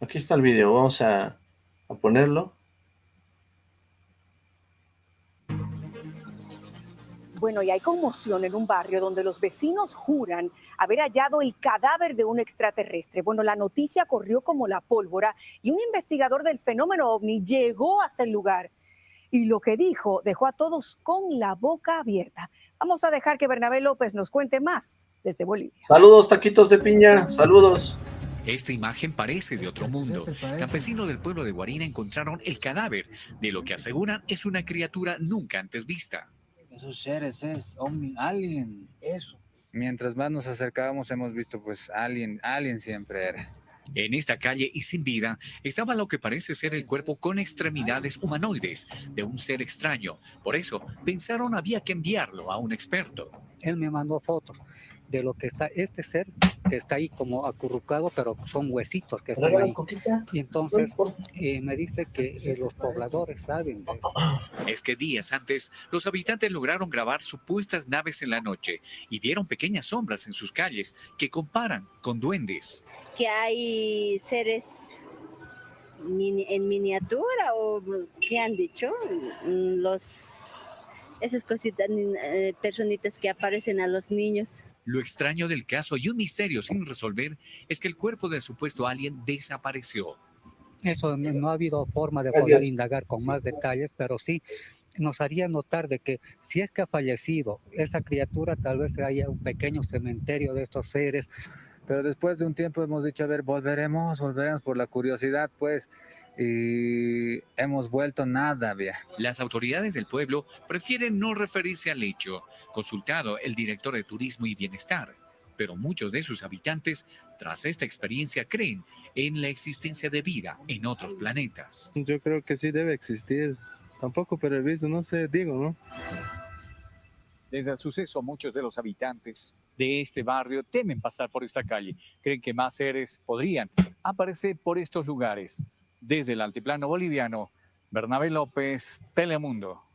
Aquí está el video, vamos a, a ponerlo. Bueno, y hay conmoción en un barrio donde los vecinos juran haber hallado el cadáver de un extraterrestre. Bueno, la noticia corrió como la pólvora y un investigador del fenómeno ovni llegó hasta el lugar. Y lo que dijo dejó a todos con la boca abierta. Vamos a dejar que Bernabé López nos cuente más desde Bolivia. Saludos, taquitos de piña, saludos. Esta imagen parece de otro mundo. Campesinos del pueblo de Guarina encontraron el cadáver de lo que aseguran es una criatura nunca antes vista esos seres es alien. Eso. Mientras más nos acercábamos hemos visto pues alien, alien siempre era. En esta calle y sin vida estaba lo que parece ser el cuerpo con extremidades humanoides de un ser extraño. Por eso pensaron había que enviarlo a un experto. Él me mandó fotos de lo que está este ser que está ahí como acurrucado, pero son huesitos que están ahí. Y entonces eh, me dice que eh, los pobladores saben de eso. Es que días antes, los habitantes lograron grabar supuestas naves en la noche y vieron pequeñas sombras en sus calles que comparan con duendes. Que hay seres en miniatura o qué han dicho mm, los esas cositas eh, personitas que aparecen a los niños. Lo extraño del caso y un misterio sin resolver es que el cuerpo del supuesto alien desapareció. Eso no ha habido forma de poder indagar con más detalles, pero sí nos haría notar de que si es que ha fallecido esa criatura, tal vez haya un pequeño cementerio de estos seres. Pero después de un tiempo hemos dicho, a ver, volveremos, volveremos por la curiosidad, pues, y hemos vuelto nada, vea. Las autoridades del pueblo prefieren no referirse al hecho, consultado el director de Turismo y Bienestar. Pero muchos de sus habitantes, tras esta experiencia, creen en la existencia de vida en otros planetas. Yo creo que sí debe existir tampoco visto, no sé, digo, ¿no? Desde el suceso, muchos de los habitantes de este barrio temen pasar por esta calle. Creen que más seres podrían aparecer por estos lugares. Desde el altiplano boliviano, Bernabé López, Telemundo.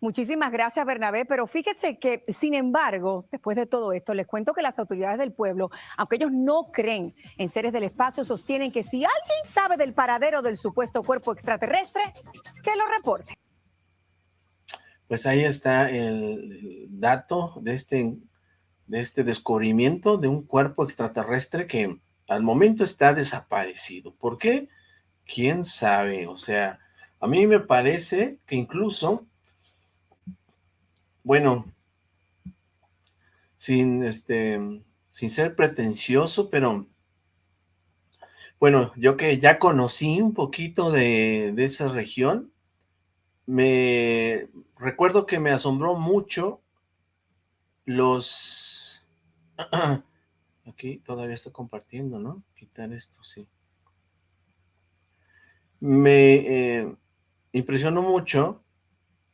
Muchísimas gracias, Bernabé. Pero fíjese que, sin embargo, después de todo esto, les cuento que las autoridades del pueblo, aunque ellos no creen en seres del espacio, sostienen que si alguien sabe del paradero del supuesto cuerpo extraterrestre, que lo reporte. Pues ahí está el, dato de este, de este descubrimiento de un cuerpo extraterrestre que al momento está desaparecido. ¿Por qué? ¿Quién sabe? O sea, a mí me parece que incluso bueno, sin este, sin ser pretencioso, pero bueno, yo que ya conocí un poquito de, de esa región, me recuerdo que me asombró mucho los... *clears throat* Aquí todavía está compartiendo, ¿no? Quitar esto, sí. Me eh, impresionó mucho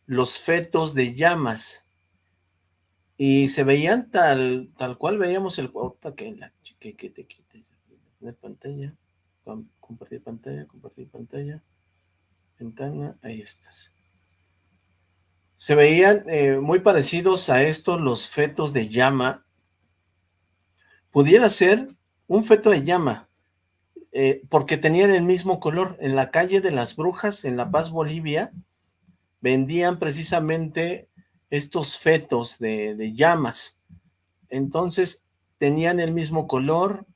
los fetos de llamas. Y se veían tal, tal cual veíamos el... que, la, que, que te quites de pantalla, compartir pantalla, compartir pantalla, ventana, ahí estás. Se veían eh, muy parecidos a estos los fetos de llama. Pudiera ser un feto de llama, eh, porque tenían el mismo color. En la calle de las Brujas, en La Paz, Bolivia, vendían precisamente estos fetos de, llamas. Entonces, tenían el mismo color.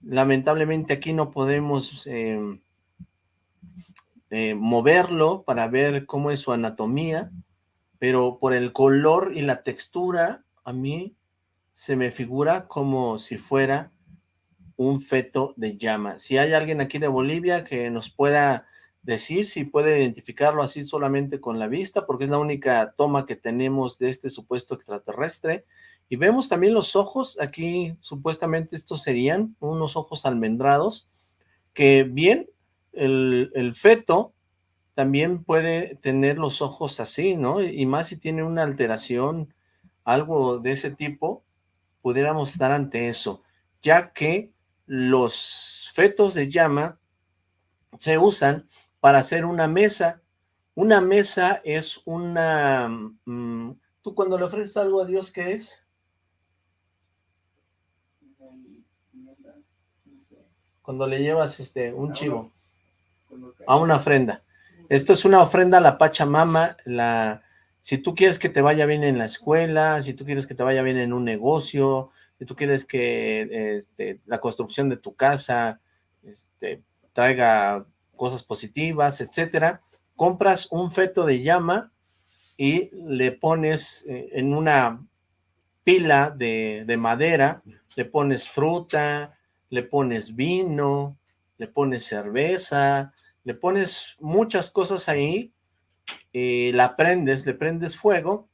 Lamentablemente aquí no podemos em, eh, moverlo para ver cómo es su anatomía, pero por el color y la textura, a mí se me figura como si fuera un feto de llama. Si hay alguien aquí de Bolivia que nos pueda decir si puede identificarlo así solamente con la vista, porque es la única toma que tenemos de este supuesto extraterrestre. Y vemos también los ojos, aquí supuestamente estos serían unos ojos almendrados, que bien, el, el feto también puede tener los ojos así, ¿no? Y más si tiene una alteración, algo de ese tipo, pudiéramos estar ante eso, ya que los fetos de llama se usan para hacer una mesa. Una mesa es una... Mm, ¿Tú cuando le ofreces algo a Dios, qué es? Cuando le llevas este un chivo a una ofrenda. Esto es una ofrenda a la Pachamama, la, si tú quieres que te vaya bien en la escuela, si tú quieres que te vaya bien en un negocio, si tú quieres que este, la construcción de tu casa este, traiga cosas positivas, etcétera, compras un feto de llama y le pones eh, en una pila de, de, madera, le pones fruta, le pones vino, le pones cerveza, le pones muchas cosas ahí, y la prendes, le prendes fuego,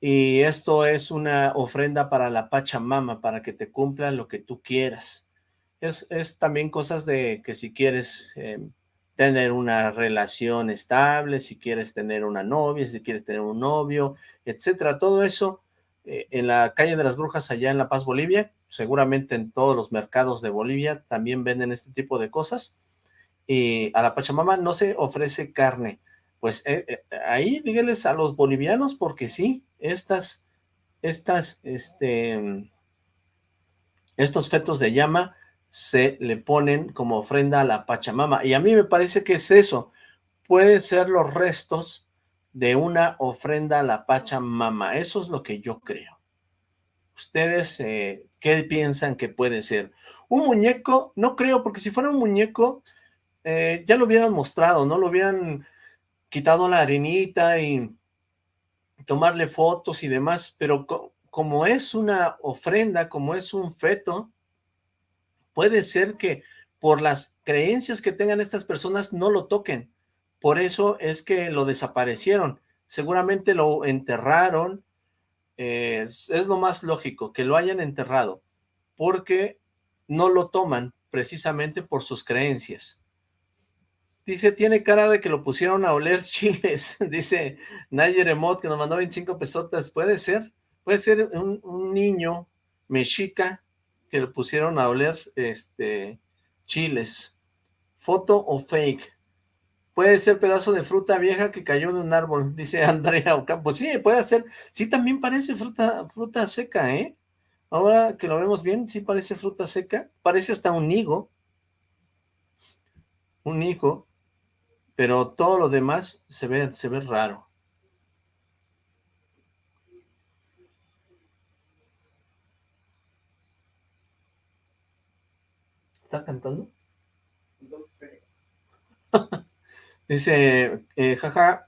y esto es una ofrenda para la Pachamama, para que te cumpla lo que tú quieras. Es, también cosas de que si quieres eh, tener una relación estable, si quieres tener una novia, si quieres tener un novio, etcétera, todo eso eh, en la calle de las brujas allá en La Paz, Bolivia, seguramente en todos los mercados de Bolivia también venden este tipo de cosas, y a la Pachamama no se ofrece carne, pues eh, ahí díganles a los bolivianos porque sí, estas, estas, este, estos fetos de llama se le ponen como ofrenda a la Pachamama. Y a mí me parece que es eso. Pueden ser los restos de una ofrenda a la Pachamama. Eso es lo que yo creo. ¿Ustedes eh, qué piensan que puede ser? Un muñeco, no creo, porque si fuera un muñeco, eh, ya lo hubieran mostrado, ¿no? Lo hubieran quitado la arenita y tomarle fotos y demás, pero como es una ofrenda, como es un feto, puede ser que por las creencias que tengan estas personas no lo toquen. Por eso es que lo desaparecieron. Seguramente lo enterraron. es, lo más lógico, que lo hayan enterrado. Porque no lo toman precisamente por sus creencias. Dice, tiene cara de que lo pusieron a oler *laughs* chiles. Dice Nayer Emot, que nos mandó 25 pesotas. Puede ser, puede ser un, niño mexica que lo pusieron a oler este chiles. ¿Foto o fake? Puede ser pedazo de fruta vieja que cayó de un árbol, dice *laughs* Andrea Ocampo. Sí, puede ser. Sí, también parece fruta, fruta seca, ¿eh? Ahora que lo vemos bien, sí parece fruta seca. Parece hasta un higo. Un higo. Pero todo lo demás se ve, se ve raro. ¿Está cantando? No sé. *laughs* dice, eh, jaja,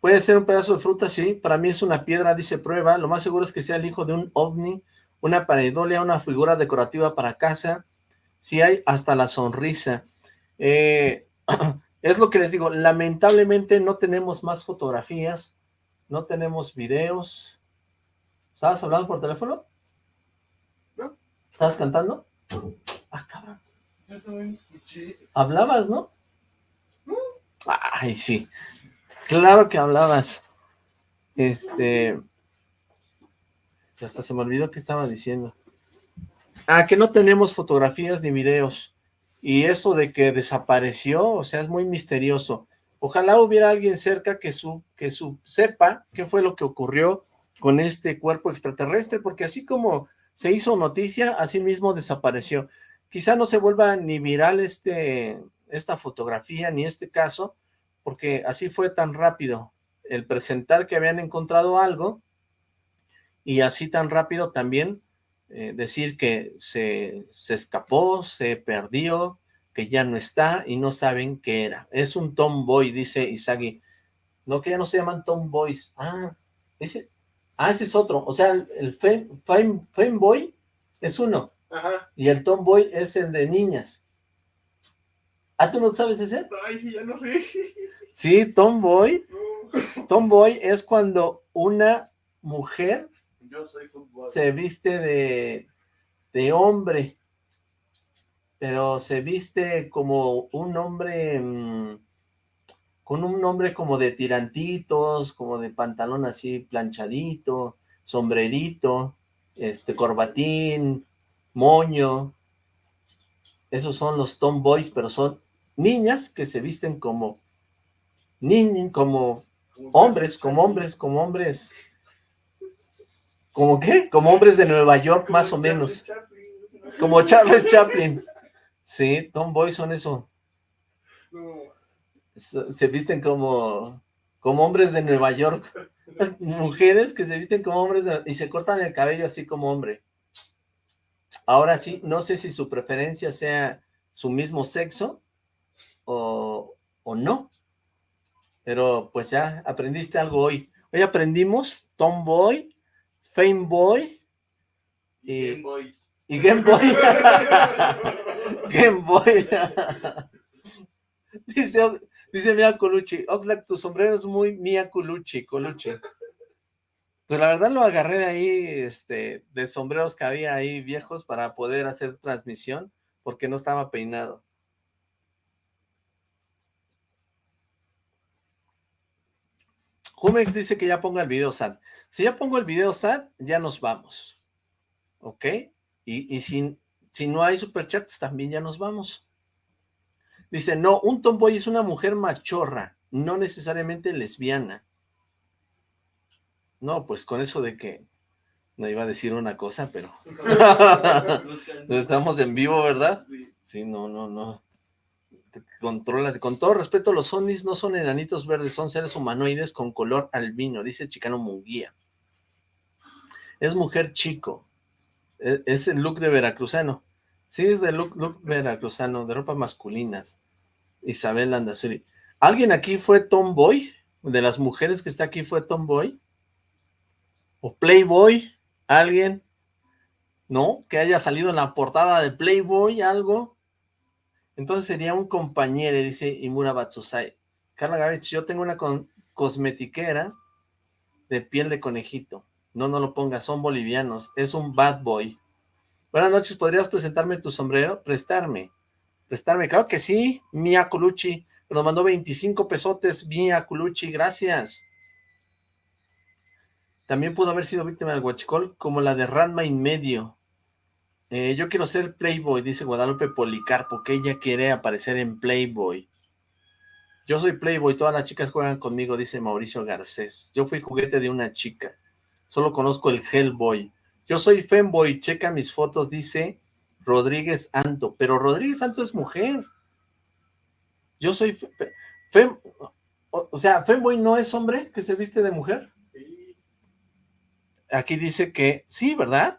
puede ser un pedazo de fruta, sí, para mí es una piedra, dice prueba, lo más seguro es que sea el hijo de un ovni, una pareidolia, una figura decorativa para casa, si hay hasta la sonrisa. Eh, *clears throat* es lo que les digo, lamentablemente no tenemos más fotografías, no tenemos videos. ¿Estabas hablando por teléfono? ¿No? ¿Estabas cantando? Ah, cabrón. Yo también escuché. ¿Hablabas, no? Ay, sí. Claro que hablabas. Este... Hasta se me olvidó que estaba diciendo. Ah, que no tenemos fotografías ni videos. Y eso de que desapareció, o sea, es muy misterioso. Ojalá hubiera alguien cerca que, su, que su, sepa qué fue lo que ocurrió con este cuerpo extraterrestre, porque así como se hizo noticia, así mismo desapareció. Quizá no se vuelva ni viral este, esta fotografía ni este caso, porque así fue tan rápido el presentar que habían encontrado algo y así tan rápido también eh, decir que se, se escapó, se perdió, que ya no está y no saben qué era. Es un tomboy, dice Isagi. No, que ya no se llaman tomboys. Ah, ese, ah, ese es otro. O sea, el, el fame, fame, fame boy es uno. Ajá. Y el tomboy es el de niñas. ¿Ah, tú no sabes ese? Ay, sí, ya no sé. Sí, tomboy. *laughs* Tomboy es cuando una mujer Yo soy fútbol. se viste de, de hombre, pero se viste como un hombre, mm, con un nombre como de tirantitos, como de pantalón así planchadito, sombrerito, este corbatín, moño. Esos son los tomboys, pero son niñas que se visten como niños, como hombres, como hombres, como hombres. ¿Como qué? Como hombres de Nueva York, más o menos. Como Charles Chaplin. Sí, tomboys son eso. So- Se visten como, como hombres de Nueva York. *laughs* Mujeres que se visten como hombres de- y se cortan el cabello así como hombre. Ahora sí, no sé si su preferencia sea su mismo sexo o, o no. Pero pues ya aprendiste algo hoy. Hoy aprendimos Tomboy, Fameboy y, Game Boy. y Game Boy. *laughs* Game Boy. *laughs* dice, dice Mia Colucci, Oxlack, tu sombrero es muy Mia Colucci, Colucci. Pues la verdad lo agarré de ahí, este, de sombreros que había ahí viejos para poder hacer transmisión, porque no estaba peinado. Jumex dice que ya ponga el video SAT. Si ya pongo el video SAT, ya nos vamos. ¿Ok? Y, y si, si no hay superchats, también ya nos vamos. Dice, no, un tomboy es una mujer machorra, no necesariamente lesbiana. No, pues con eso de que No iba a decir una cosa, pero... no *laughs* *laughs* estamos en vivo, ¿verdad? Sí, no, no, no. Controla, con todo respeto, los Onis no son enanitos verdes, son seres humanoides con color albino, dice Chicano Munguía. Es mujer chico. E, es el look de veracruzano. Sí, es de look, veracruzano, de ropa masculinas. Isabel Andazuri. ¿Alguien aquí fue tomboy? ¿De las mujeres que está aquí fue tomboy? ¿O playboy? ¿Alguien? ¿No? ¿Que haya salido en la portada de Playboy algo? Entonces sería un compañero, dice Imura Batsusai. Carla Gavitz, yo tengo una cosmetiquera de piel de conejito. No, no lo pongas, son bolivianos. Es un bad boy. Buenas noches, ¿podrías presentarme tu sombrero? Prestarme. Prestarme, claro que sí. Mia Colucci. Nos mandó 25 pesotes. Mia Colucci, gracias. También pudo haber sido víctima del guachicol, como la de Ranma y medio. Eh, yo quiero ser Playboy, dice Guadalupe Policarpo, que ella quiere aparecer en Playboy. Yo soy Playboy, todas las chicas juegan conmigo, dice Mauricio Garcés. Yo fui juguete de una chica. Solo conozco el Hellboy. Yo soy Femboy, checa mis fotos, dice Rodríguez Anto. Pero Rodríguez Anto es mujer. Yo soy Fem... O, sea, Femboy no es hombre que se viste de mujer. Aquí dice que... Sí, ¿verdad?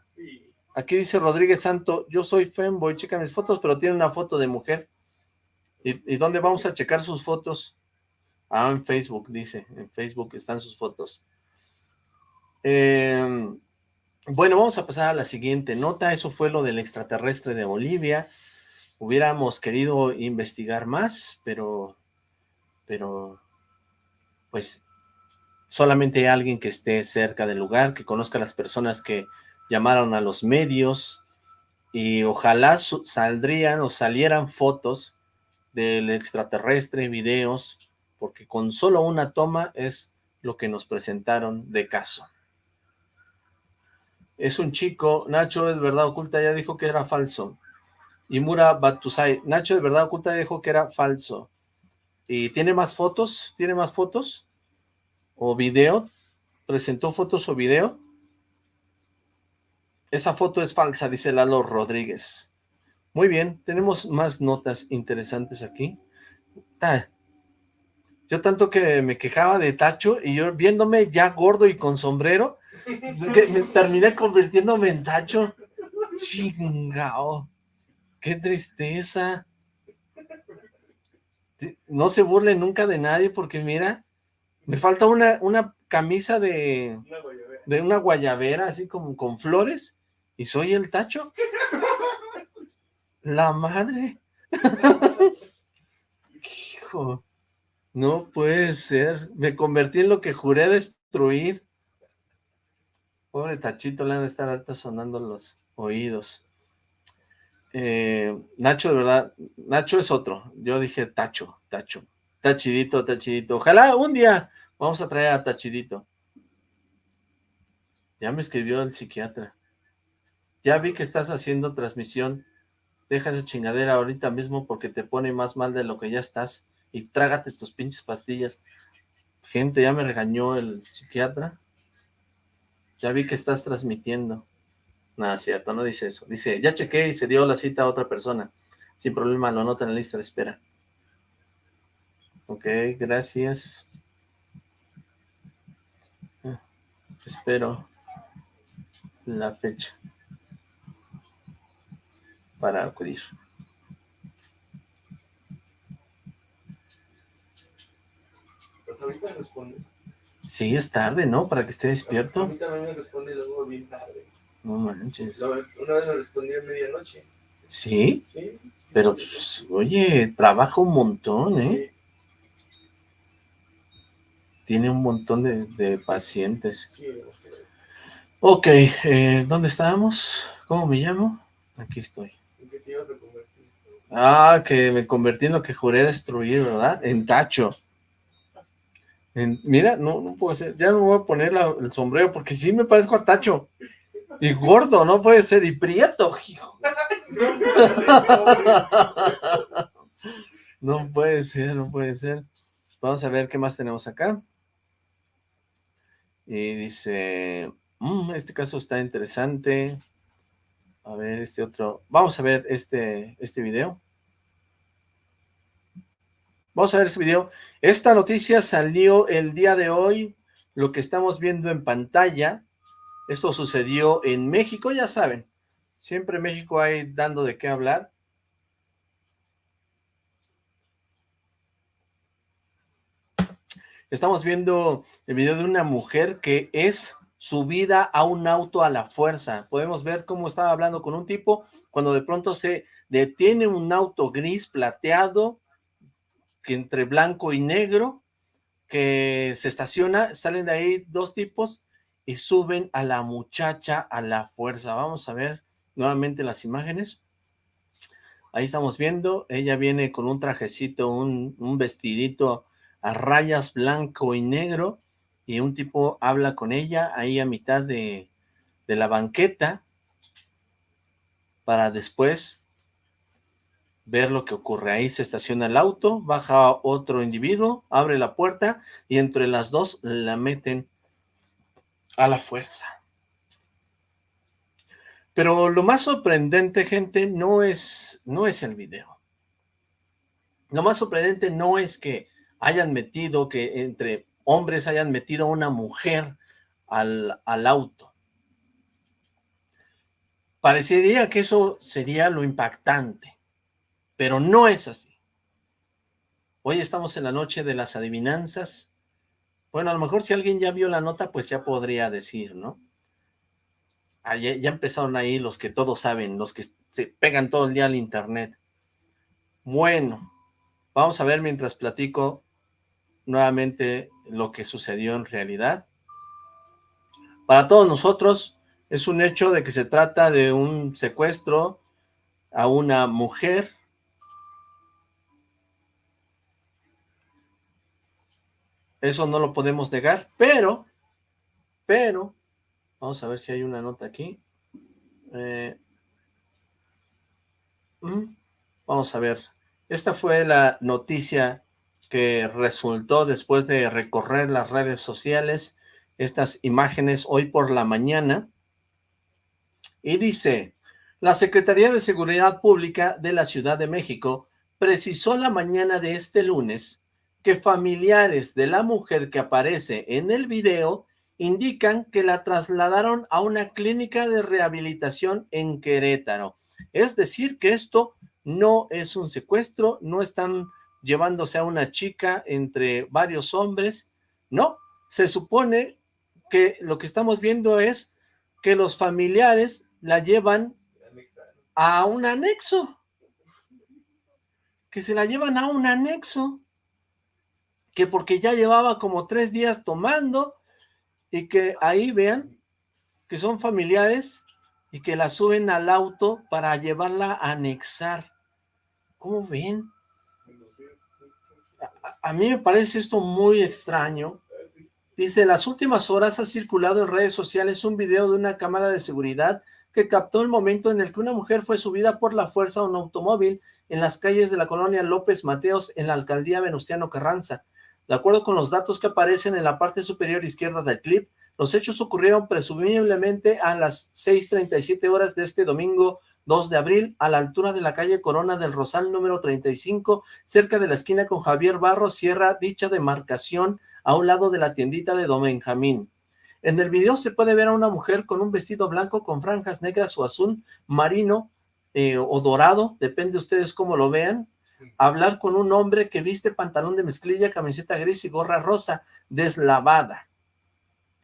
Aquí dice Rodríguez Santo, yo soy Femboy, checa mis fotos, pero tiene una foto de mujer. ¿Y, ¿Y dónde vamos a checar sus fotos? Ah, en Facebook, dice. En Facebook están sus fotos. Eh, bueno, vamos a pasar a la siguiente nota. Eso fue lo del extraterrestre de Bolivia. Hubiéramos querido investigar más, pero, pero, pues, solamente alguien que esté cerca del lugar, que conozca a las personas que llamaron a los medios, y ojalá saldrían o salieran fotos del extraterrestre, videos, porque con solo una toma es lo que nos presentaron de caso es un chico, Nacho es verdad oculta, ya dijo que era falso. Y Mura Batusai, Nacho de verdad oculta dijo que era falso. ¿Y tiene más fotos? ¿Tiene más fotos? ¿O video? ¿Presentó fotos o video? Esa foto es falsa, dice Lalo Rodríguez. Muy bien, tenemos más notas interesantes aquí. Yo tanto que me quejaba de Tacho y yo viéndome ya gordo y con sombrero, me terminé convirtiéndome en Tacho. Chingao. Qué tristeza. No se burle nunca de nadie porque mira, me falta una, una camisa de, de una guayabera así como con flores y soy el Tacho. La madre. Hijo. No puede ser. Me convertí en lo que juré destruir. Pobre Tachito, le han de estar alta sonando los oídos. Eh, Nacho, de verdad, Nacho es otro. Yo dije Tacho, Tacho. Tachidito, Tachidito. Ojalá un día vamos a traer a Tachidito. Ya me escribió el psiquiatra. Ya vi que estás haciendo transmisión. Deja esa chingadera ahorita mismo porque te pone más mal de lo que ya estás y trágate tus pinches pastillas. Gente, ya me regañó el psiquiatra. Ya vi que estás transmitiendo. Nada, cierto, no dice eso. Dice, ya chequé y se dio la cita a otra persona. Sin problema, lo anota en la lista de espera. Ok, gracias. Ah, espero la fecha para acudir. ahorita responde. Sí, es tarde, ¿no? Para que esté despierto. A mí también me responde luego bien tarde. No manches. Una vez me respondió a medianoche. ¿Sí? Sí. Pero, pues, oye, trabaja un montón, ¿eh? Tiene un montón de, de pacientes. Sí, Ok, eh, ¿dónde estábamos? ¿Cómo me llamo? Aquí estoy. ¿En qué te ibas a convertir? Ah, que me convertí en lo que juré destruir, ¿verdad? En tacho mira, no, no puede ser, ya no voy a poner el sombrero porque sí me parezco a Tacho. Y gordo, no puede ser, y prieto, hijo. *laughs* No puede ser, no puede ser. Vamos a ver qué más tenemos acá. Y dice, Mm, este caso está interesante. A ver, este otro. Vamos a ver este, este video. Vamos a ver este video. Esta noticia salió el día de hoy. Lo que estamos viendo en pantalla. Esto sucedió en México, ya saben. Siempre en México hay dando de qué hablar. Estamos viendo el video de una mujer que es subida a un auto a la fuerza. Podemos ver cómo estaba hablando con un tipo cuando de pronto se detiene un auto gris plateado que entre blanco y negro que se estaciona, salen de ahí dos tipos y suben a la muchacha a la fuerza. Vamos a ver nuevamente las imágenes. Ahí estamos viendo, ella viene con un trajecito, un, un vestidito a rayas blanco y negro, y un tipo habla con ella ahí a mitad de, de la banqueta, para después ver lo que ocurre. Ahí se estaciona el auto, baja otro individuo, abre la puerta, y entre las dos la meten a la fuerza. Pero lo más sorprendente, gente, no es, no es el video. Lo más sorprendente no es que hayan metido, que entre hombres hayan metido a una mujer al, al auto. Parecería que eso sería lo impactante, pero no es así. Hoy estamos en la noche de las adivinanzas. Bueno, a lo mejor si alguien ya vio la nota, pues ya podría decir, ¿no? Ah, ya, ya empezaron ahí los que todos saben, los que se pegan todo el día al internet. Bueno, vamos a ver mientras platico nuevamente lo que sucedió en realidad. Para todos nosotros es un hecho de que se trata de un secuestro a una mujer Eso no lo podemos negar, pero, pero, vamos a ver si hay una nota aquí. Eh, mm, vamos a ver. Esta fue la noticia que resultó después de recorrer las redes sociales, estas imágenes hoy por la mañana, y dice, la Secretaría de Seguridad Pública de la Ciudad de México precisó la mañana de este lunes que familiares de la mujer que aparece en el video indican que la trasladaron a una clínica de rehabilitación en Querétaro. Es decir, que esto no es un secuestro, no están llevándose a una chica entre varios hombres, no, se supone que lo que estamos viendo es que los familiares la llevan a un anexo, que se la llevan a un anexo, que porque ya llevaba como tres días tomando, y que ahí vean que son familiares y que la suben al auto para llevarla a anexar. ¿Cómo ven? A mí me parece esto muy extraño. Dice, en las últimas horas ha circulado en redes sociales un video de una cámara de seguridad que captó el momento en el que una mujer fue subida por la fuerza a un automóvil en las calles de la colonia López Mateos en la alcaldía Venustiano Carranza. De acuerdo con los datos que aparecen en la parte superior izquierda del clip, los hechos ocurrieron presumiblemente a las 6.37 horas de este domingo 2 de abril, a la altura de la calle Corona del Rosal número 35, cerca de la esquina con Javier Barro, cierra dicha demarcación a un lado de la tiendita de Don Benjamín. En el video se puede ver a una mujer con un vestido blanco con franjas negras o azul marino eh, o dorado, depende de ustedes cómo lo vean, hablar con un hombre que viste pantalón de mezclilla, camiseta gris y gorra rosa, deslavada.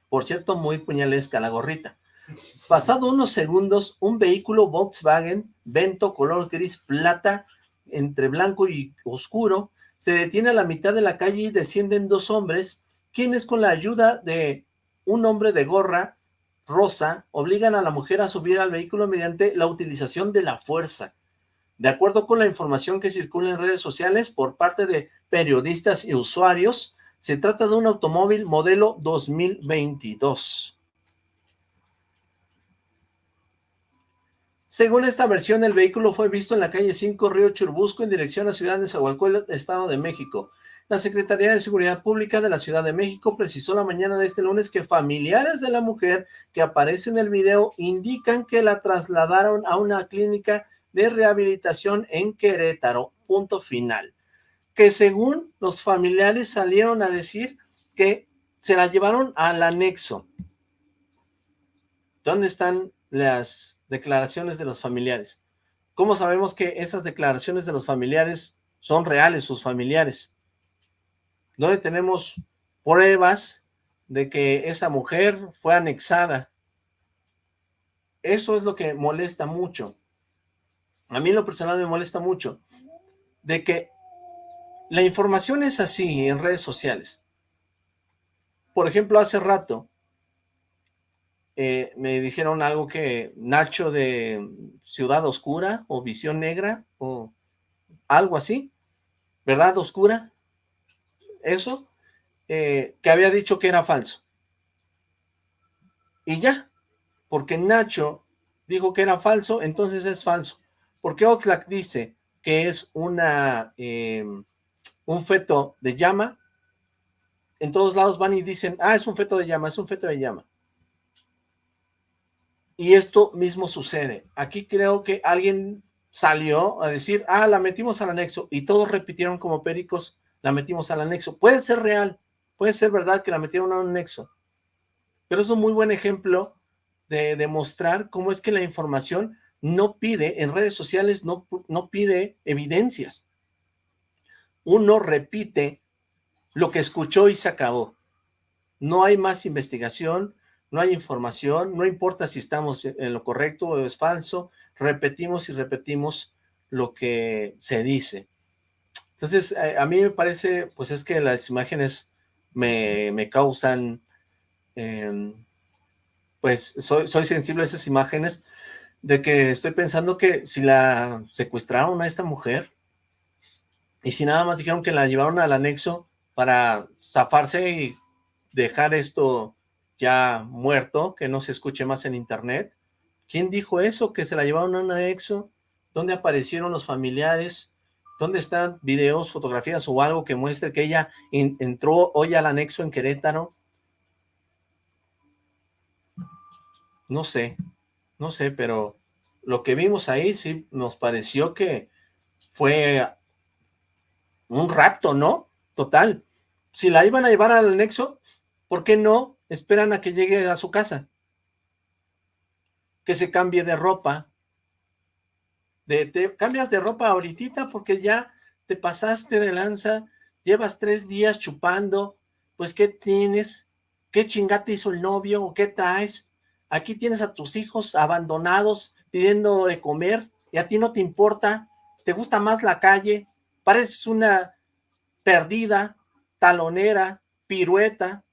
Por cierto, muy puñalesca la gorrita. Pasado unos segundos, un vehículo Volkswagen Vento color gris plata, entre blanco y oscuro, se detiene a la mitad de la calle y descienden dos hombres, quienes con la ayuda de un hombre de gorra rosa, obligan a la mujer a subir al vehículo mediante la utilización de la fuerza. De acuerdo con la información que circula en redes sociales por parte de periodistas y usuarios, se trata de un automóvil modelo 2022. Según esta versión, el vehículo fue visto en la calle 5 Río Churbusco en dirección a Ciudad de Zahualcóyotl, Estado de México. La Secretaría de Seguridad Pública de la Ciudad de México precisó la mañana de este lunes que familiares de la mujer que aparece en el video indican que la trasladaron a una clínica de rehabilitación en Querétaro, punto final. Que según los familiares salieron a decir que se la llevaron al anexo. ¿Dónde están las declaraciones de los familiares? ¿Cómo sabemos que esas declaraciones de los familiares son reales, sus familiares? ¿Dónde tenemos pruebas de que esa mujer fue anexada? Eso es lo que molesta mucho. A mí en lo personal me molesta mucho. De que la información es así en redes sociales. Por ejemplo, hace rato eh, me dijeron algo que Nacho de Ciudad Oscura o Visión Negra o algo así, ¿verdad Oscura? eso, eh, que había dicho que era falso. Y ya, porque Nacho dijo que era falso, entonces es falso. Porque Oxlack dice que es una em, un feto de llama, en todos lados van y dicen, ah, es un feto de llama, es un feto de llama. Y esto mismo sucede. Aquí creo que alguien salió a decir, ah, la metimos al anexo, y todos repitieron como pericos, la metimos al anexo. Puede ser real, puede ser verdad que la metieron a un anexo, pero es un muy buen ejemplo de demostrar cómo es que la información no pide, en redes sociales no, no pide evidencias. Uno repite lo que escuchó y se acabó. No hay más investigación, no hay información, no importa si estamos en lo correcto o es falso, repetimos y repetimos lo que se dice. Entonces, eh, a mí me parece, pues es que las imágenes me, causan, em, pues soy, soy sensible a esas imágenes, de que estoy pensando que si la secuestraron a esta mujer, y si nada más dijeron que la llevaron al anexo para zafarse y dejar esto ya muerto, que no se escuche más en internet, ¿quién dijo eso? ¿Que se la llevaron a un anexo? ¿Dónde aparecieron los familiares? ¿Dónde están videos, fotografías o algo que muestre que ella entró hoy al anexo en Querétaro? No sé, no sé, pero lo que vimos ahí sí nos pareció que fue un rapto, ¿no? Total. Si la iban a llevar al anexo, ¿por qué no esperan a que llegue a su casa? Que se cambie de ropa, de, te cambias de ropa ahorita porque ya te pasaste de lanza, llevas tres días chupando, pues ¿qué tienes? ¿Qué chingate hizo el novio o qué traes? Aquí tienes a tus hijos abandonados pidiendo de comer y a ti no te importa, te gusta más la calle, pareces una perdida, talonera, pirueta,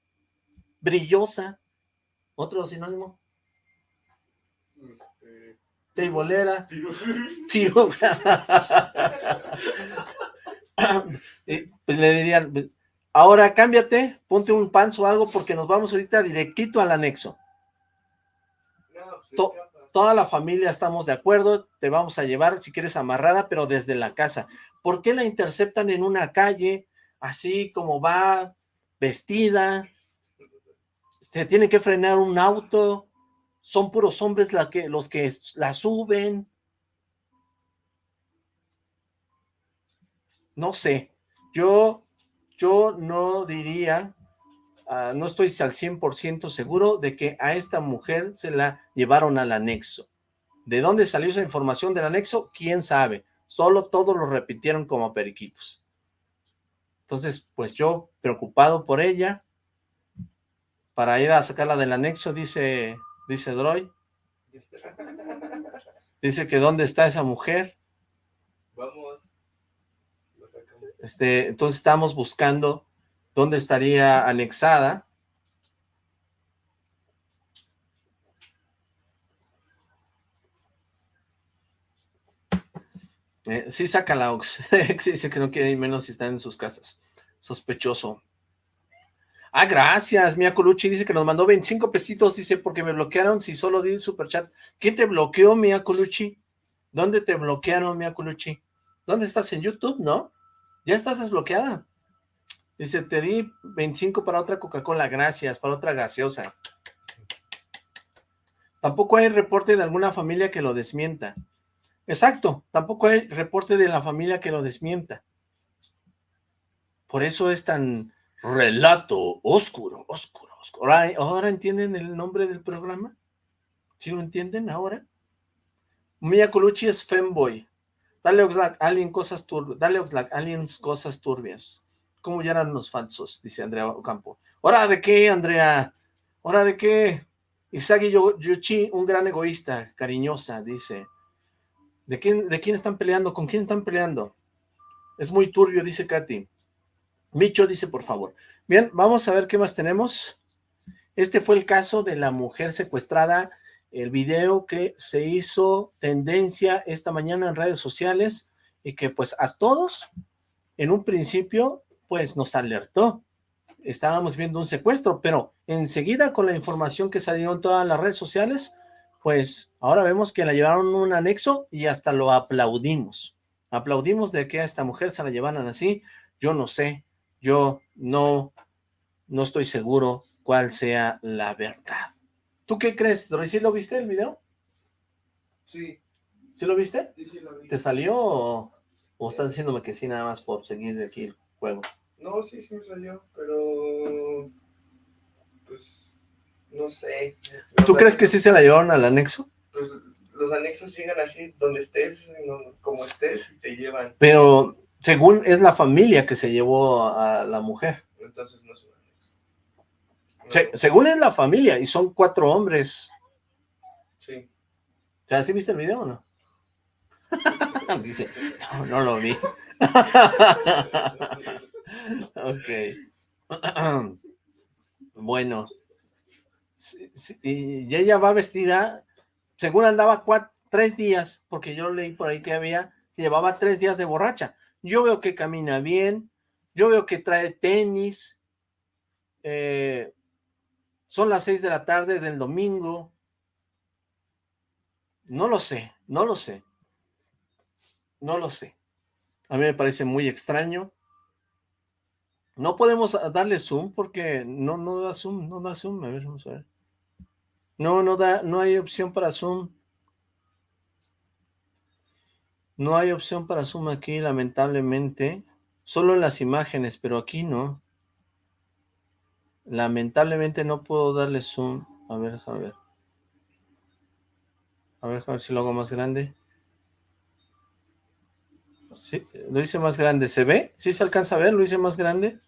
brillosa, otro sinónimo. Teibolera. Tiro. *laughs* *laughs* pues le dirían, ahora cámbiate, ponte un panzo o algo porque nos vamos ahorita directito al anexo. Pues, toda la familia estamos de acuerdo, te vamos a llevar si quieres amarrada, pero desde la casa. ¿Por qué la interceptan en una calle, así como va vestida? Se tiene que frenar un auto, son puros hombres que, los que la suben. No sé, yo, yo no diría, ah, no estoy al 100% seguro de que a esta mujer se la llevaron al anexo. ¿De dónde salió esa información del anexo? ¿Quién sabe? Solo todos lo repitieron como periquitos. Entonces, pues yo, preocupado por ella, para ir a sacarla del anexo, dice dice Droy. Dice que dónde está esa mujer. Vamos. Este, entonces estamos buscando dónde estaría anexada. Eh, sí, saca la Ox. *laughs* Dice que no quiere ir menos si están en sus casas. Sospechoso. Ah, gracias, Mia Colucci dice que nos mandó 25 pesitos, dice, porque me bloquearon si solo di el superchat. ¿Quién te bloqueó, Mia Colucci? ¿Dónde te bloquearon, Mia Colucci? ¿Dónde estás? ¿En YouTube, no? ¿Ya estás desbloqueada? Dice, te di 25 para otra Coca-Cola, gracias, para otra gaseosa. Tampoco hay reporte de alguna familia que lo desmienta. Exacto, tampoco hay reporte de la familia que lo desmienta. Por eso es tan relato oscuro, oscuro, oscuro. Ahora, ¿ahora entienden el nombre del programa? ¿Sí lo entienden ahora? Mia Colucci es femboy. Dale Oxlack, alien cosas turbias. Dale Oxlack, aliens cosas turbias. ¿Cómo ya eran los falsos? Dice Andrea Ocampo. ¿Hora de qué, Andrea? ¿Hora de qué? Isagi Yuchi, un gran egoísta, cariñosa, dice. ¿De quién, ¿De quién están peleando? ¿Con quién están peleando? Es muy turbio, dice Katy. Micho dice, por favor. Bien, vamos a ver qué más tenemos. Este fue el caso de la mujer secuestrada, el video que se hizo tendencia esta mañana en redes sociales y que pues a todos, en un principio, pues nos alertó. Estábamos viendo un secuestro, pero enseguida con la información que salió en todas las redes sociales, pues ahora vemos que la llevaron un anexo y hasta lo aplaudimos. Aplaudimos de que a esta mujer se la llevaran así. Yo no sé, yo no, no estoy seguro cuál sea la verdad. ¿Tú qué crees, ¿Sí lo viste el video? Sí. ¿Sí lo viste? Sí, sí lo vi. ¿Te salió o, o estás diciéndome que sí nada más por seguir aquí el juego? No, sí, sí me salió, pero... Pues... No sé. ¿Tú crees que sí se la llevaron al anexo? Pues los anexos llegan así, donde estés, como estés, y te llevan. Pero según es la familia que se llevó a la mujer. Entonces no es anexo. según es la familia, y son cuatro hombres. Sí. O sea, ¿sí viste el video o no? *laughs* Dice, no, no lo vi. *laughs* ok. *clears throat* bueno. y ella va vestida, según andaba tres días, porque yo leí por ahí que había, que llevaba tres días de borracha. Yo veo que camina bien, yo veo que trae tenis, eh, son las seis de la tarde del domingo, no lo sé, no lo sé, no lo sé. A mí me parece muy extraño. No podemos darle zoom porque no, no da zoom, no da zoom. A ver, vamos a ver. No, no da, no hay opción para zoom. No hay opción para zoom aquí, lamentablemente. Solo en las imágenes, pero aquí no. Lamentablemente no puedo darle zoom. A ver, a ver. A ver, a ver si lo hago más grande. Sí, lo hice más grande. ¿Se ve? ¿Sí se alcanza a ver? ¿Lo hice más grande?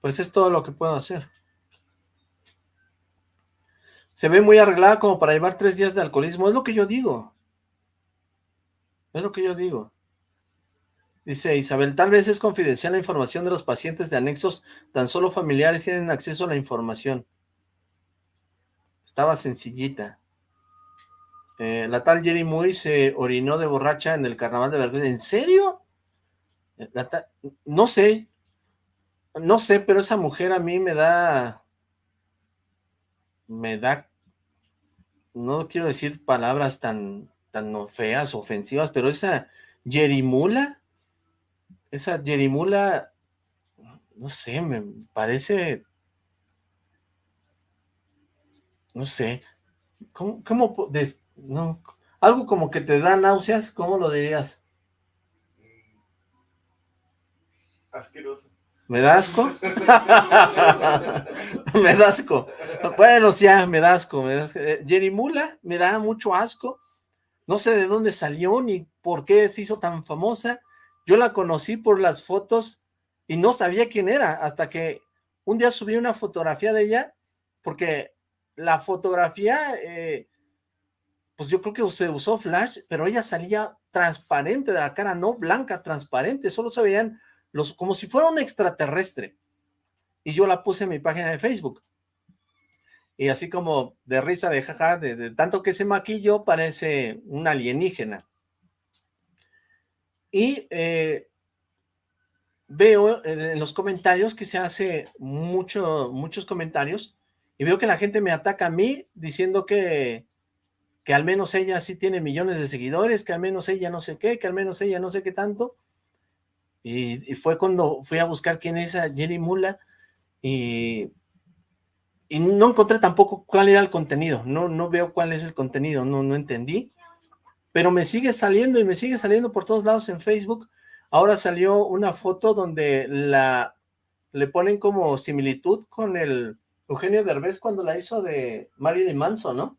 Pues es todo lo que puedo hacer. Se ve muy arreglada como para llevar tres días de alcoholismo. Es lo que yo digo. Es lo que yo digo. Dice Isabel, tal vez es confidencial la información de los pacientes de anexos, tan solo familiares tienen acceso a la información. Estaba sencillita. Eh, la tal Jerry Muy se orinó de borracha en el carnaval de Veracruz. ¿En serio? no sé. No sé, pero esa mujer a mí me da... Me da... No quiero decir palabras tan tan feas, ofensivas, pero esa Yerimula, esa Yerimula, no sé, me parece, no sé, ¿cómo, cómo no, algo como que te da náuseas, ¿cómo lo dirías? Asqueroso. ¿Me da asco? *laughs* me da asco. Bueno, ya, me da asco. Me da asco. Yerimula me da mucho asco no sé de dónde salió ni por qué se hizo tan famosa. Yo la conocí por las fotos y no sabía quién era hasta que un día subí una fotografía de ella porque la fotografía, eh, pues yo creo que se usó flash, pero ella salía transparente de la cara, no blanca, transparente, solo se veían los, como si fuera un extraterrestre. Y yo la puse en mi página de Facebook y así como de risa, de jaja, de, tanto que se maquilló, parece un alienígena. Y eh, veo en los comentarios que se hace mucho, muchos comentarios, y veo que la gente me ataca a mí diciendo que, que al menos ella sí tiene millones de seguidores, que al menos ella no sé qué, que al menos ella no sé qué tanto. Y, fue cuando fui a buscar quién es esa Jenny Mula y, y no encontré tampoco cuál era el contenido, no, no veo cuál es el contenido, no, no entendí, pero me sigue saliendo y me sigue saliendo por todos lados en Facebook. Ahora salió una foto donde la le ponen como similitud con el Eugenio Derbez cuando la hizo de Marilyn Manson, ¿no?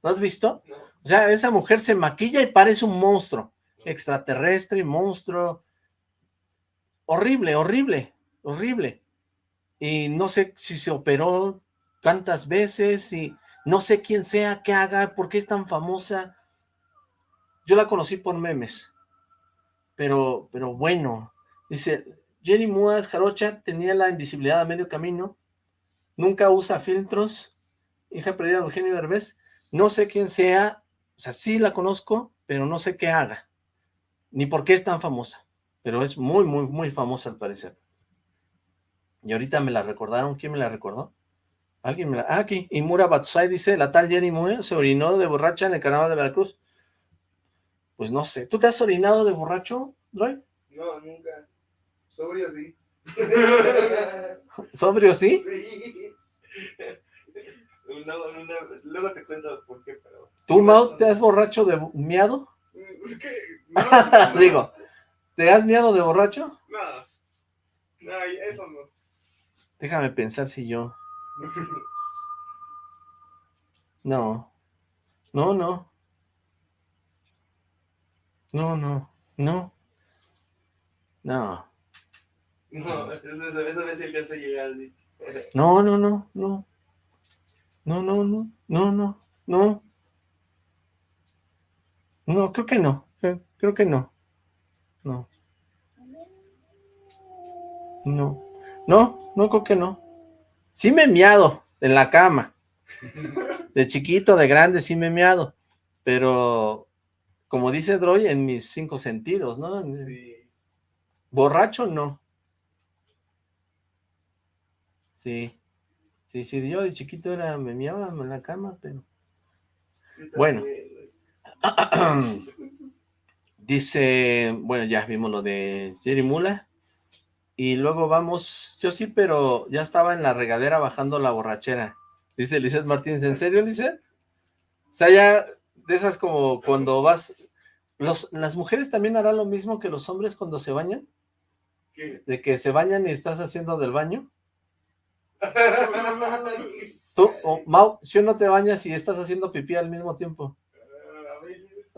¿No has visto? O sea, esa mujer se maquilla y parece un monstruo, extraterrestre, monstruo, horrible, horrible, horrible. Y no sé si se operó cuántas veces y no sé quién sea, qué haga, por qué es tan famosa. Yo la conocí por memes, pero, pero bueno, dice, Jenny Muas Jarocha tenía la invisibilidad a medio camino, nunca usa filtros, hija perdida de Eugenio Derbez, no sé quién sea, o sea, sí la conozco, pero no sé qué haga, ni por qué es tan famosa, pero es muy, muy, muy famosa al parecer. Y ahorita me la recordaron, ¿quién me la recordó? Alguien me la... Ah, aquí, Imura Batsai dice, la tal Jenny Muas se orinó de borracha en el carnaval de Veracruz. Pues no sé, ¿tú te has orinado de borracho, Roy? No, nunca. Sobrio sí. *laughs* ¿Sobrio sí? Sí. *laughs* luego te cuento por qué, pero... ¿Tú, Mau, te has borracho de miado? *laughs* ¿Qué? Digo, ¿te has miado de borracho? No, no, eso no. Déjame pensar si yo... No. No, no. No, no. No. No. No, esa, esa vez alcanzó a llegar. No, no, no, no. No, no, no, no, no, no. No, creo que no. Creo, que no. No. No. No, no creo que no. Sí me he miado en la cama. De chiquito, de grande, sí me he miado. Pero, como dice Droy, en mis cinco sentidos, ¿no? Sí. Borracho, no. Sí, sí, sí, yo de chiquito era, me miaba en la cama, pero... Bueno. *clears throat* Dice, bueno, ya vimos lo de Jerry Mula. Y luego vamos, yo sí, pero ya estaba en la regadera bajando la borrachera. Dice Lizeth Martínez, ¿en serio, Lizeth? O sea, ya de esas como cuando vas... Los, ¿Las mujeres también harán lo mismo que los hombres cuando se bañan? ¿Qué? De que se bañan y estás haciendo del baño. *laughs* Tú, Mau, si uno te bañas y estás haciendo pipí al mismo tiempo.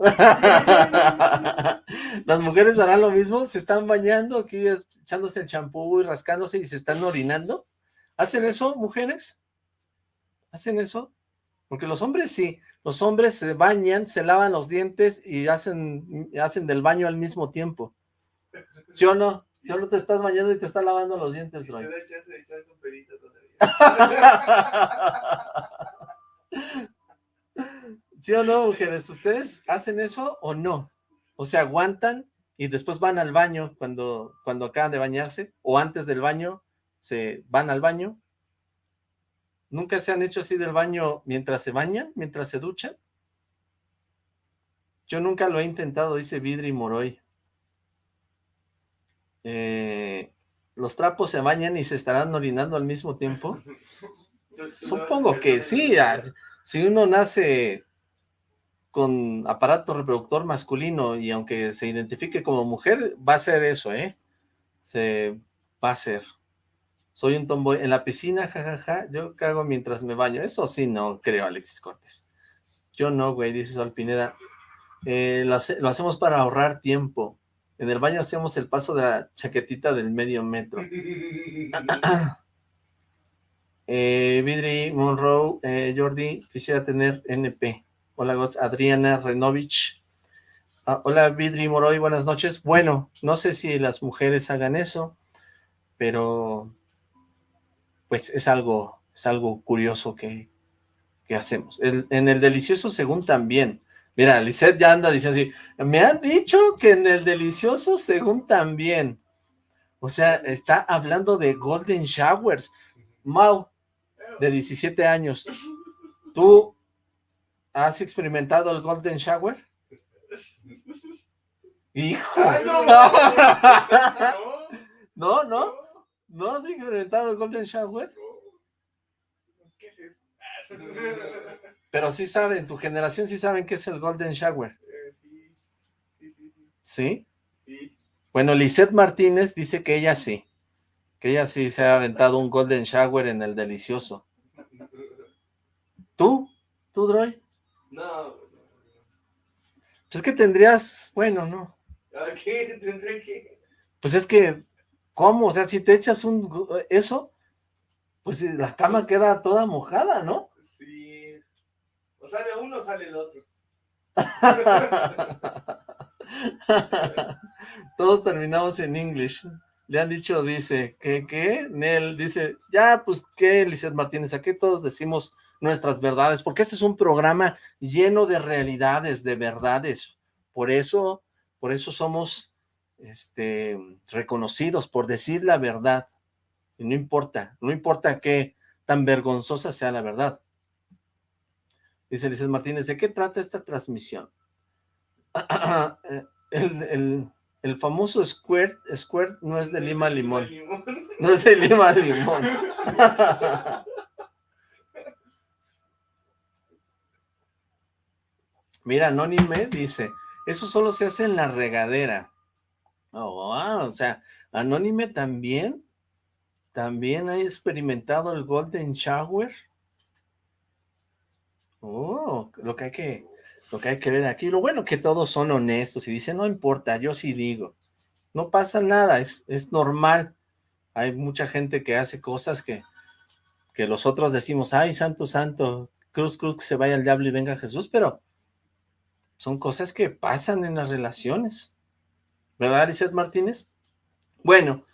*laughs* Las mujeres harán lo mismo, se están bañando aquí echándose el champú y rascándose y se están orinando. ¿Hacen eso, mujeres? ¿Hacen eso? Porque los hombres sí, los hombres se bañan, se lavan los dientes y hacen, hacen del baño al mismo tiempo. ¿Sí o no? Solo te estás bañando y te estás lavando los dientes, Roy. ¿Sí o no, mujeres? ¿Ustedes hacen eso o no? O sea, aguantan y después van al baño cuando, cuando acaban de bañarse, o antes del baño se van al baño. ¿Nunca se han hecho así del baño mientras se bañan, mientras se duchan? Yo nunca lo he intentado, dice Vidri Moroy. Eh, ¿Los trapos se bañan y se estarán orinando al mismo tiempo? *laughs* Supongo que sí. Si uno nace con aparato reproductor masculino y aunque se identifique como mujer, va a ser eso, ¿eh? Se va a ser. Soy un tomboy. En la piscina, jajaja, yo cago mientras me baño. Eso sí no creo, Alexis Cortés. Yo no, güey, dice Sol Pineda. Eh, lo hacemos para ahorrar tiempo. En el baño hacemos el paso de la chaquetita del medio metro. *clears throat* eh, Vidri, Monroe, eh, Jordi, quisiera tener NP. Hola, Adriana Renovich. Ah, hola, Vidri Moroy, buenas noches. Bueno, no sé si las mujeres hagan eso, pero pues es algo, es algo curioso que, que hacemos. en el delicioso según también, Mira, Lisette ya anda diciendo así, me han dicho que en el delicioso según también. O sea, está hablando de Golden Showers. Mau, de 17 años, ¿tú has experimentado el Golden Shower? ¡Hijo! Ah, *laughs* no, no, no, ¿no has experimentado el Golden Shower? ¿Qué es eso? *laughs* Pero sí saben, tu generación sí saben qué es el Golden Shower. Eh, sí, sí, sí, sí. ¿Sí? Sí. Bueno, Lisette Martínez dice que ella sí. Que ella sí se ha aventado un Golden Shower en el delicioso. ¿Tú? ¿Tú, Droy? No, Pues es que tendrías, bueno, no. ¿a qué *laughs* tendré que? Pues es que, ¿cómo? O sea, si te echas un eso, pues la cama queda toda mojada, ¿no? Sí. O sale uno o sale el otro. *laughs* Todos terminamos en English. Le han dicho, dice, ¿qué, qué? Nel dice, ya, pues, ¿qué, Lizeth Martínez? Aquí todos decimos nuestras verdades, porque este es un programa lleno de realidades, de verdades. Por eso, por eso somos este, reconocidos, por decir la verdad. Y no importa, no importa qué tan vergonzosa sea la verdad. Dice Lizeth Martínez, ¿de qué trata esta transmisión? *clears throat* el, el, el, famoso Squirt, Squirt no es de Lima Limón. No es de Lima Limón. *laughs* Mira, Anónime dice, eso solo se hace en la regadera. Oh, o sea, Anónime también, también ha experimentado el Golden Shower. Oh, lo que hay que, lo que hay que ver aquí. Lo bueno que todos son honestos y dicen, no importa, yo sí digo. No pasa nada, es, es normal. Hay mucha gente que hace cosas que, que los otros decimos, ay, santo, santo, cruz, cruz, que se vaya el diablo y venga Jesús, pero son cosas que pasan en las relaciones. ¿Verdad, Lizeth Martínez? Bueno,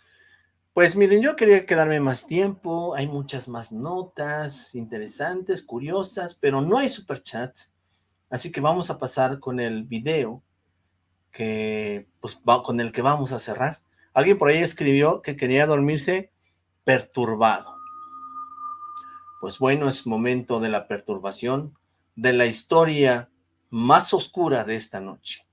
pues miren, yo quería quedarme más tiempo, hay muchas más notas interesantes, curiosas, pero no hay superchats, así que vamos a pasar con el video que, pues, va, con el que vamos a cerrar. Alguien por ahí escribió que quería dormirse perturbado. Pues bueno, es momento de la perturbación, de la historia más oscura de esta noche.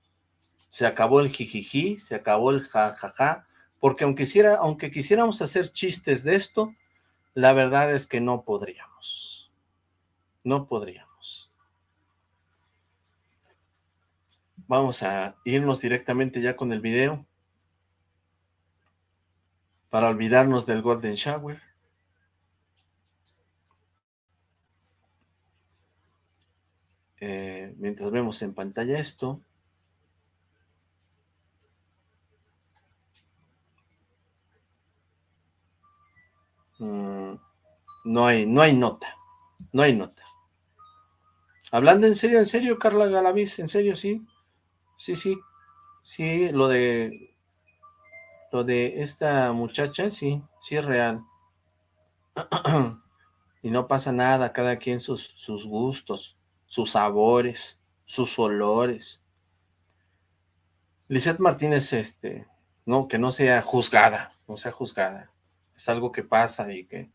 Se acabó el jijiji, se acabó el jajaja, porque aunque, quisiera, aunque quisiéramos hacer chistes de esto, la verdad es que no podríamos. No podríamos. Vamos a irnos directamente ya con el video para olvidarnos del Golden Shower. Eh, mientras vemos en pantalla esto. Mm, no hay, no hay nota, no hay nota. Hablando en serio, en serio, Carla Galaviz, en serio, sí, sí, sí, sí, lo de, lo de esta muchacha, sí, sí es real. *clears throat* y no pasa nada, cada quien sus, sus gustos, sus sabores, sus olores. Lizeth Martínez, este, no, que no sea juzgada, no sea juzgada es algo que pasa y que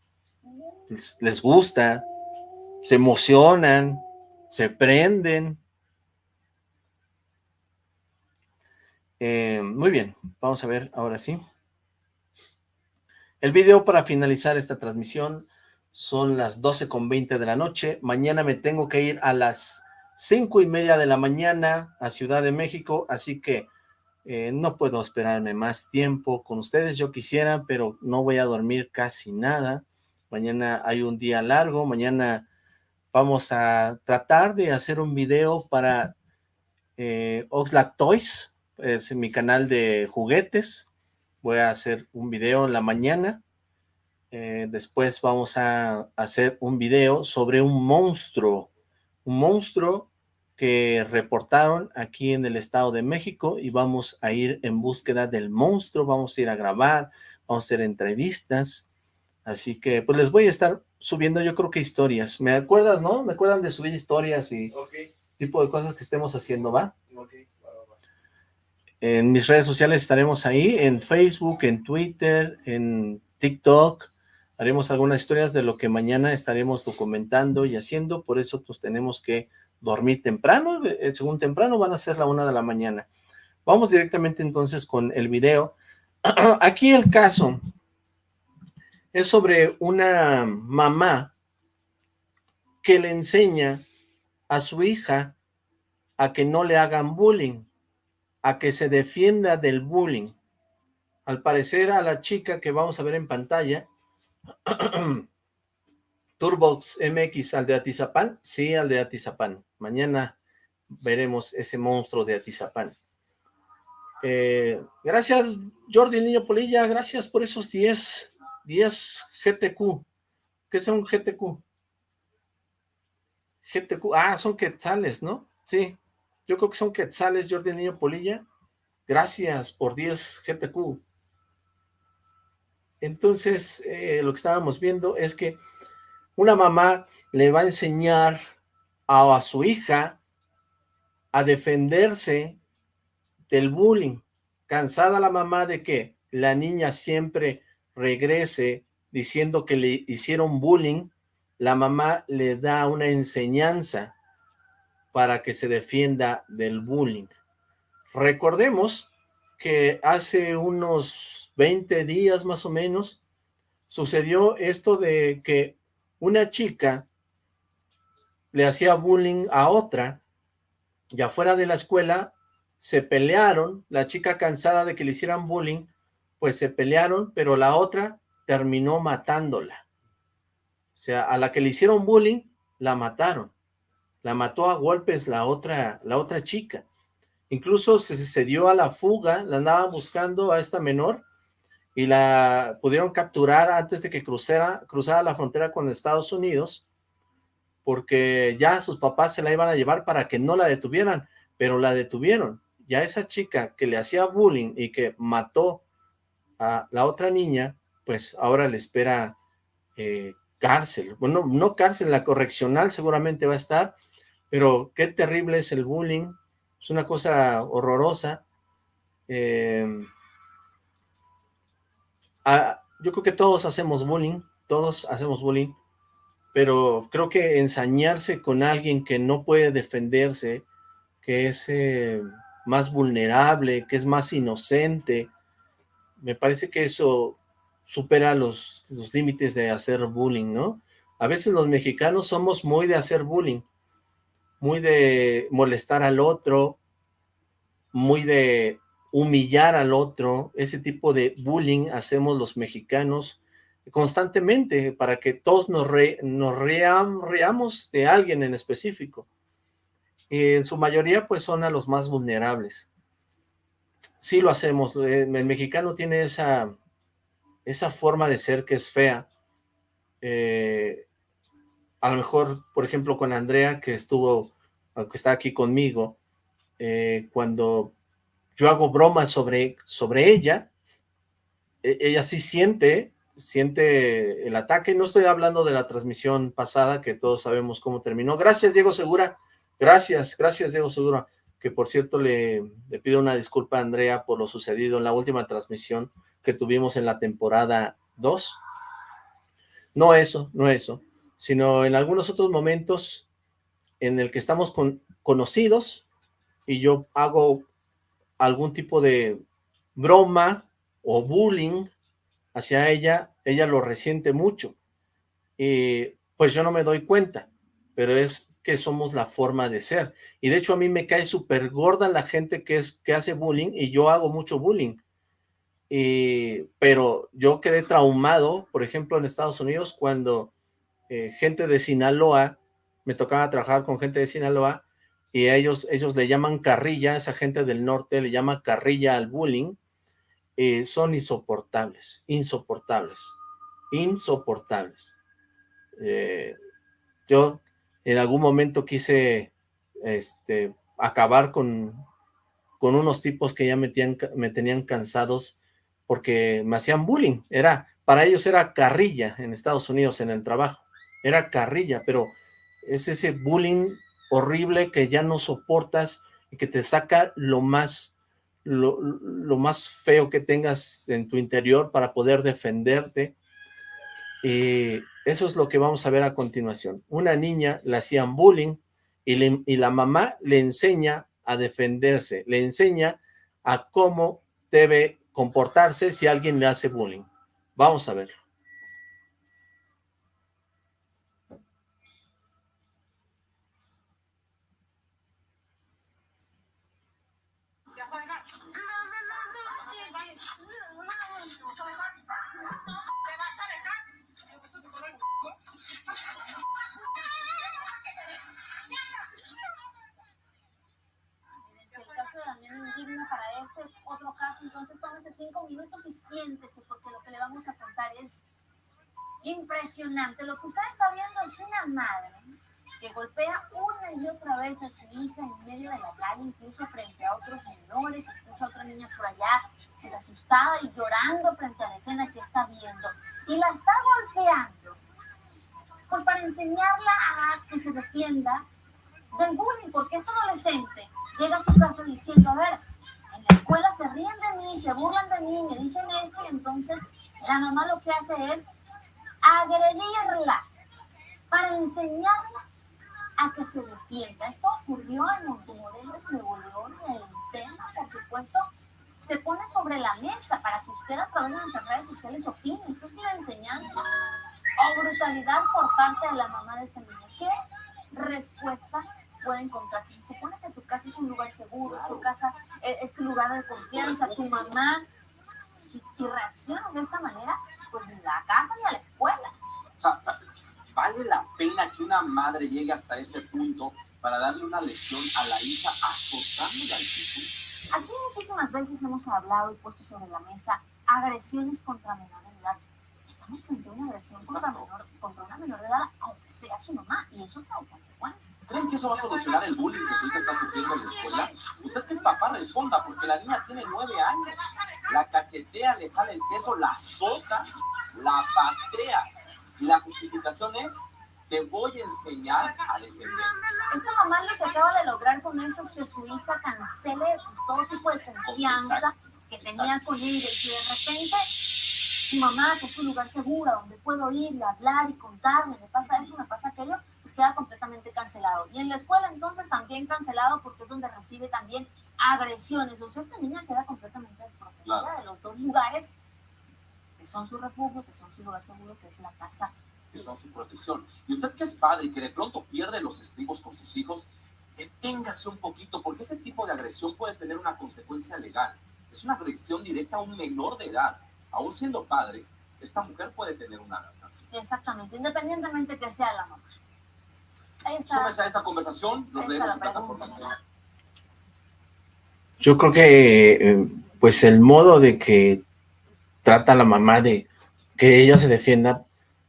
les, gusta, se emocionan, se prenden. Eh, muy bien, vamos a ver ahora sí. El video para finalizar esta transmisión son las 12 con 20 de la noche. Mañana me tengo que ir a las 5 y media de la mañana a Ciudad de México, así que eh, no puedo esperarme más tiempo con ustedes, yo quisiera, pero no voy a dormir casi nada. Mañana hay un día largo, mañana vamos a tratar de hacer un video para eh, Oxlack Toys, es mi canal de juguetes. Voy a hacer un video en la mañana. Eh, después vamos a hacer un video sobre un monstruo, un monstruo que reportaron aquí en el Estado de México y vamos a ir en búsqueda del monstruo, vamos a ir a grabar, vamos a hacer entrevistas, así que pues les voy a estar subiendo yo creo que historias, ¿me acuerdas, no? ¿Me acuerdan de subir historias y tipo de cosas que estemos haciendo, va? En mis redes sociales estaremos ahí, en Facebook, en Twitter, en TikTok, haremos algunas historias de lo que mañana estaremos documentando y haciendo, por eso pues tenemos que dormir temprano, eh, según temprano van a ser la una de la mañana. Vamos directamente entonces con el video. *clears throat* Aquí el caso es sobre una mamá que le enseña a su hija a que no le hagan bullying, a que se defienda del bullying. Al parecer a la chica que vamos a ver en pantalla, *clears throat* Turbox MX al de Atizapán, sí al de Atizapán. Mañana veremos ese monstruo de Atizapán. Eh, gracias Jordi Niño Polilla, gracias por esos 10, 10 GTQ. ¿Qué es un GTQ? GTQ, ah, son quetzales, ¿no? Sí, yo creo que son quetzales, Jordi Niño Polilla. Gracias por 10 GTQ. Entonces, eh, lo que estábamos viendo es que una mamá le va a enseñar a, a su hija a defenderse del bullying. Cansada la mamá de que la niña siempre regrese diciendo que le hicieron bullying, la mamá le da una enseñanza para que se defienda del bullying. Recordemos que hace unos 20 días más o menos sucedió esto de que una chica le hacía bullying a otra y afuera de la escuela se pelearon, la chica cansada de que le hicieran bullying, pues se pelearon, pero la otra terminó matándola. O sea, a la que le hicieron bullying, la mataron. La mató a golpes la otra, la otra chica. Incluso se, se dio a la fuga, la andaban buscando a esta menor y la pudieron capturar antes de que cruzara, cruzara la frontera con Estados Unidos porque ya sus papás se la iban a llevar para que no la detuvieran, pero la detuvieron. Ya esa chica que le hacía bullying y que mató a la otra niña, pues ahora le espera eh, cárcel. Bueno, no cárcel, la correccional seguramente va a estar, pero qué terrible es el bullying, es una cosa horrorosa. Eh, ah, yo creo que todos hacemos bullying, todos hacemos bullying, pero creo que ensañarse con alguien que no puede defenderse, que es eh, más vulnerable, que es más inocente, me parece que eso supera los, los límites de hacer bullying, ¿no? A veces los mexicanos somos muy de hacer bullying, muy de molestar al otro, muy de humillar al otro, ese tipo de bullying hacemos los mexicanos constantemente para que todos nos, nos reamos de alguien en específico. Y en su mayoría pues son a los más vulnerables. Sí lo hacemos, el mexicano tiene esa, esa forma de ser que es fea. Eh, a lo mejor, por ejemplo, con Andrea, que estuvo, que está aquí conmigo, eh, cuando yo hago bromas sobre, sobre ella, e, ella sí siente, siente el ataque. No estoy hablando de la transmisión pasada, que todos sabemos cómo terminó. Gracias, Diego Segura. Gracias, gracias, Diego Segura. Que por cierto le, pido una disculpa a Andrea por lo sucedido en la última transmisión que tuvimos en la temporada 2. No eso, no eso, sino en algunos otros momentos en el que estamos con, conocidos y yo hago algún tipo de broma o bullying hacia ella, ella lo resiente mucho. Y pues yo no me doy cuenta, pero es que somos la forma de ser. Y de hecho a mí me cae súper gorda la gente que, es, que hace bullying y yo hago mucho bullying. Y, pero yo quedé traumado, por ejemplo, en Estados Unidos, cuando eh, gente de Sinaloa, me tocaba trabajar con gente de Sinaloa, y ellos, ellos le llaman carrilla, esa gente del norte le llama carrilla al bullying, eh, son insoportables, insoportables, insoportables. Eh, yo en algún momento quise este, acabar con, con unos tipos que ya me tenían cansados porque me hacían bullying, era, para ellos era carrilla en Estados Unidos en el trabajo, era carrilla, pero es ese bullying horrible que ya no soportas y que te saca lo más, lo, más feo que tengas en tu interior para poder defenderte. Y eso es lo que vamos a ver a continuación. Una niña le hacían bullying y, y la mamá le enseña a defenderse, le enseña a cómo debe comportarse si alguien le hace bullying. Vamos a verlo. Siéntese, porque lo que le vamos a contar es impresionante. Lo que usted está viendo es una madre que golpea una y otra vez a su hija en medio de la calle, incluso frente a otros menores, escucha a otra niña por allá, es asustada y llorando frente a la escena que está viendo, y la está golpeando, pues para enseñarla a que se defienda del bullying, porque este adolescente llega a su casa diciendo, a ver, escuela se ríen de mí, se burlan de mí, me dicen esto, y entonces la mamá lo que hace es agredirla para enseñarla a que se defienda. Esto ocurrió en Montemorelos, Nuevo León, el tema, por supuesto, se pone sobre la mesa para que usted a través de nuestras redes sociales opine. Esto es una enseñanza o brutalidad por parte de la mamá de este niño. ¿Qué respuesta puede encontrarse. Se supone que tu casa es un lugar seguro, tu casa eh, es tu lugar de confianza, tu mamá, y, y reacciona de esta manera, pues ni a la casa ni a la escuela. O sea, ¿vale la pena que una madre llegue hasta ese punto para darle una lesión a la hija azotándola al piso? Aquí muchísimas veces hemos hablado y puesto sobre la mesa agresiones contra menores estamos frente a una agresión contra, menor, contra una menor de edad, aunque sea su mamá, y eso trae consecuencias. ¿Creen que eso va a solucionar el bullying que su hija está sufriendo en la escuela? Usted que es papá responda, porque la niña tiene nueve años. La cachetea, le jala el peso, la azota, la patea. Y la justificación es, te voy a enseñar a defender. Esta mamá lo que acaba de lograr con eso es que su hija cancele pues, todo tipo de confianza que tenía con ella. Y si de repente su mamá, que es un lugar seguro, donde puedo irle, hablar y contarle, me pasa esto, me pasa aquello, pues queda completamente cancelado. Y en la escuela entonces también cancelado porque es donde recibe también agresiones. O sea, esta niña queda completamente desprotegida de los dos lugares que son su refugio, que son su lugar seguro, que es la casa. Que son su protección. Y usted que es padre y que de pronto pierde los estribos con sus hijos, deténgase un poquito, porque ese tipo de agresión puede tener una consecuencia legal. Es una agresión directa a un menor de edad aún siendo padre, esta mujer puede tener una sanción. Exactamente, independientemente que sea la mamá. Ahí está. Súmese a esta conversación, nos leemos en plataforma. Yo creo que, eh, pues, el modo de que trata la mamá de que ella se defienda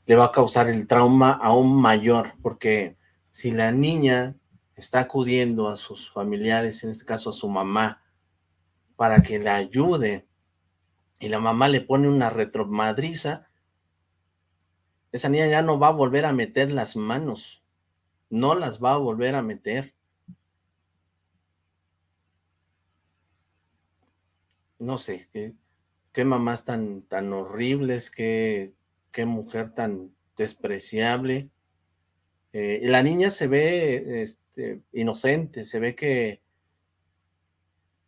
le va a causar el trauma aún mayor, porque si la niña está acudiendo a sus familiares, en este caso a su mamá, para que la ayude y la mamá le pone una retromadriza, esa niña ya no va a volver a meter las manos, no las va a volver a meter. No sé, qué, qué mamás tan, tan horribles, qué, qué mujer tan despreciable. Eh, la niña se ve este, inocente, se ve que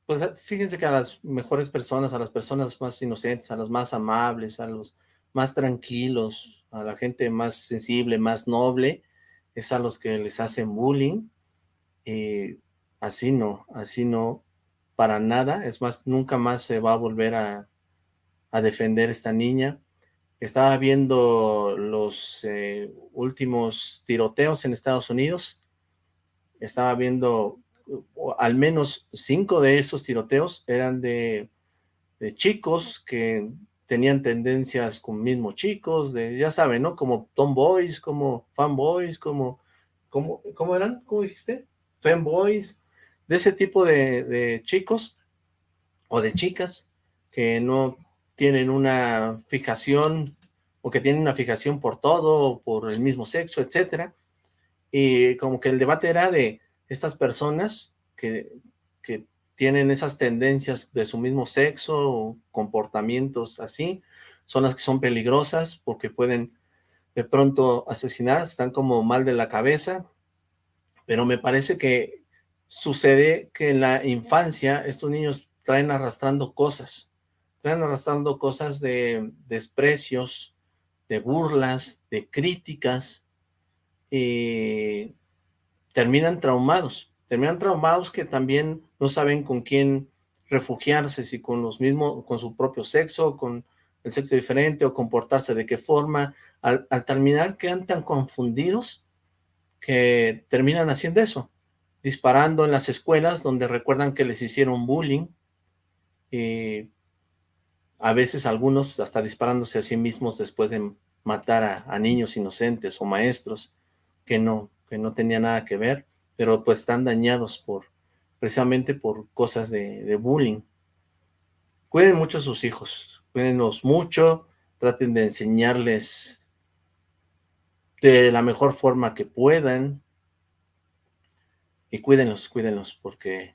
pues eh, fíjense que a las mejores personas, a las personas más inocentes, a los más amables, a los más tranquilos, a la gente más sensible, más noble, es a los que les hacen bullying. Y así no, así no, para nada. Es más, nunca más se va a volver a, a defender esta niña. Estaba viendo los eh, últimos tiroteos en Estados Unidos. Estaba viendo al menos cinco de esos tiroteos eran de, chicos que tenían tendencias con mismos chicos, de, ya saben, ¿no? Como tomboys, como fanboys, como, como, ¿cómo eran? ¿Cómo dijiste? Fanboys, de ese tipo de, de chicos o de chicas que no tienen una fijación o que tienen una fijación por todo, por el mismo sexo, etcétera. Y como que el debate era de, estas personas que, que tienen esas tendencias de su mismo sexo, o comportamientos así, son las que son peligrosas porque pueden de pronto asesinar, están como mal de la cabeza, pero me parece que sucede que en la infancia estos niños traen arrastrando cosas, traen arrastrando cosas de desprecios, de burlas, de críticas, y terminan traumados, terminan traumados que también no saben con quién refugiarse, si con los mismos, con su propio sexo, con el sexo diferente, o comportarse de qué forma, al, terminar quedan tan confundidos que terminan haciendo eso, disparando en las escuelas donde recuerdan que les hicieron bullying, y a veces algunos hasta disparándose a sí mismos después de matar a niños inocentes o maestros que no, que no tenía nada que ver, pero pues están dañados por precisamente por cosas de, de bullying. Cuiden mucho a sus hijos, cuídenlos mucho, traten de enseñarles de la mejor forma que puedan, y cuídenlos, cuídenlos, porque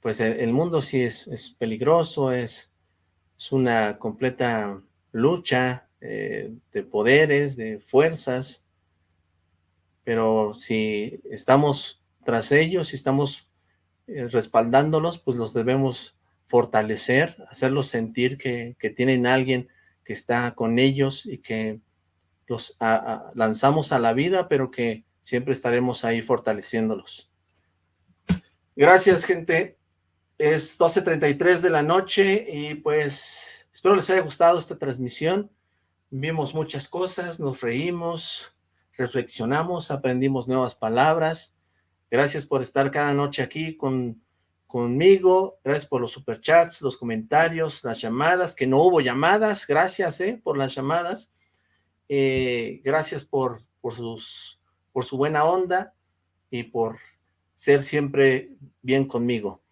pues el, mundo sí es, peligroso, es, es, una completa lucha eh, de poderes, de fuerzas, pero si estamos tras ellos, si estamos eh, respaldándolos, pues los debemos fortalecer, hacerlos sentir que, que, tienen alguien que está con ellos y que los lanzamos a la vida, pero que siempre estaremos ahí fortaleciéndolos. Gracias, gente. Es 12.33 de la noche y pues espero les haya gustado esta transmisión. Vimos muchas cosas, nos reímos, reflexionamos, aprendimos nuevas palabras. Gracias por estar cada noche aquí con, conmigo. Gracias por los superchats, los comentarios, las llamadas, que no hubo llamadas. Gracias eh, por las llamadas. Eh, gracias por, por, sus, por su buena onda y por ser siempre bien conmigo.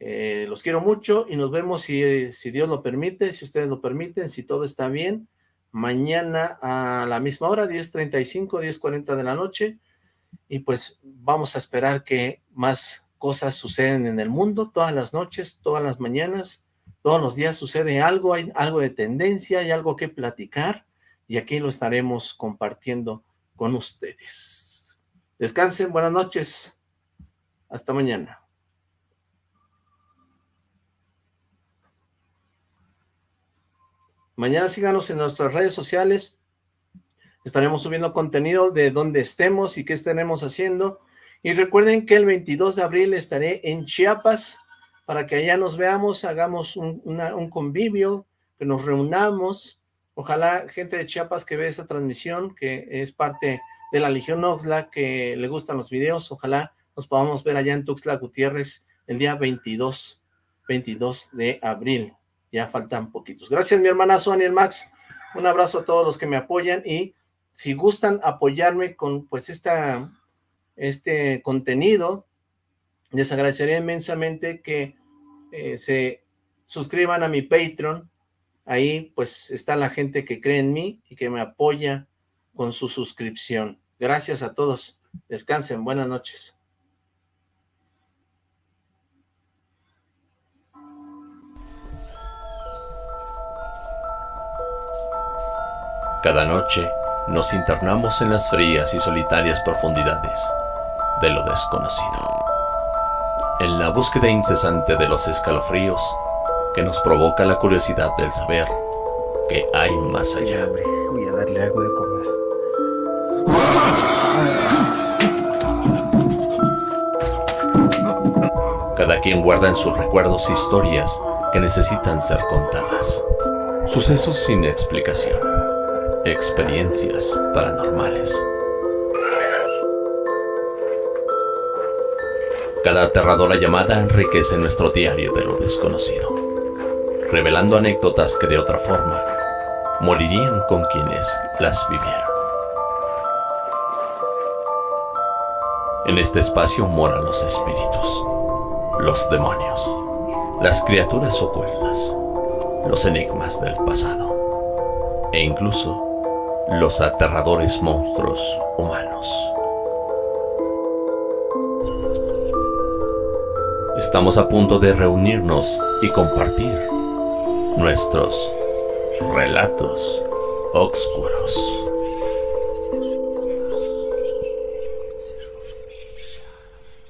Eh, los quiero mucho y nos vemos si, si Dios lo permite, si ustedes lo permiten, si todo está bien mañana a la misma hora, 10.35, 10.40 de la noche, y pues vamos a esperar que más cosas suceden en el mundo, todas las noches, todas las mañanas, todos los días sucede algo, hay algo de tendencia, hay algo que platicar, y aquí lo estaremos compartiendo con ustedes. Descansen, buenas noches, hasta mañana. Mañana síganos en nuestras redes sociales. Estaremos subiendo contenido de dónde estemos y qué estaremos haciendo. Y recuerden que el 22 de abril estaré en Chiapas para que allá nos veamos, hagamos un convivio, que nos reunamos. Ojalá gente de Chiapas que ve esta transmisión, que es parte de la Legión Oxla, que le gustan los videos, ojalá nos podamos ver allá en Tuxtla Gutiérrez el día 22, 22 de abril ya faltan poquitos. Gracias mi hermana Daniel Max, un abrazo a todos los que me apoyan y si gustan apoyarme con pues esta, este contenido, les agradecería inmensamente que eh, se suscriban a mi Patreon, ahí pues está la gente que cree en mí y que me apoya con su suscripción. Gracias a todos, descansen, buenas noches. Cada noche nos internamos en las frías y solitarias profundidades de lo desconocido. En la búsqueda incesante de los escalofríos que nos provoca la curiosidad del saber que hay más allá. Voy a darle algo de comer. Cada quien guarda en sus recuerdos historias que necesitan ser contadas. Sucesos sin explicación experiencias paranormales. Cada aterradora llamada enriquece nuestro diario de lo desconocido, revelando anécdotas que de otra forma morirían con quienes las vivieron. En este espacio moran los espíritus, los demonios, las criaturas ocultas, los enigmas del pasado e incluso los aterradores monstruos humanos. Estamos a punto de reunirnos y compartir nuestros relatos oscuros.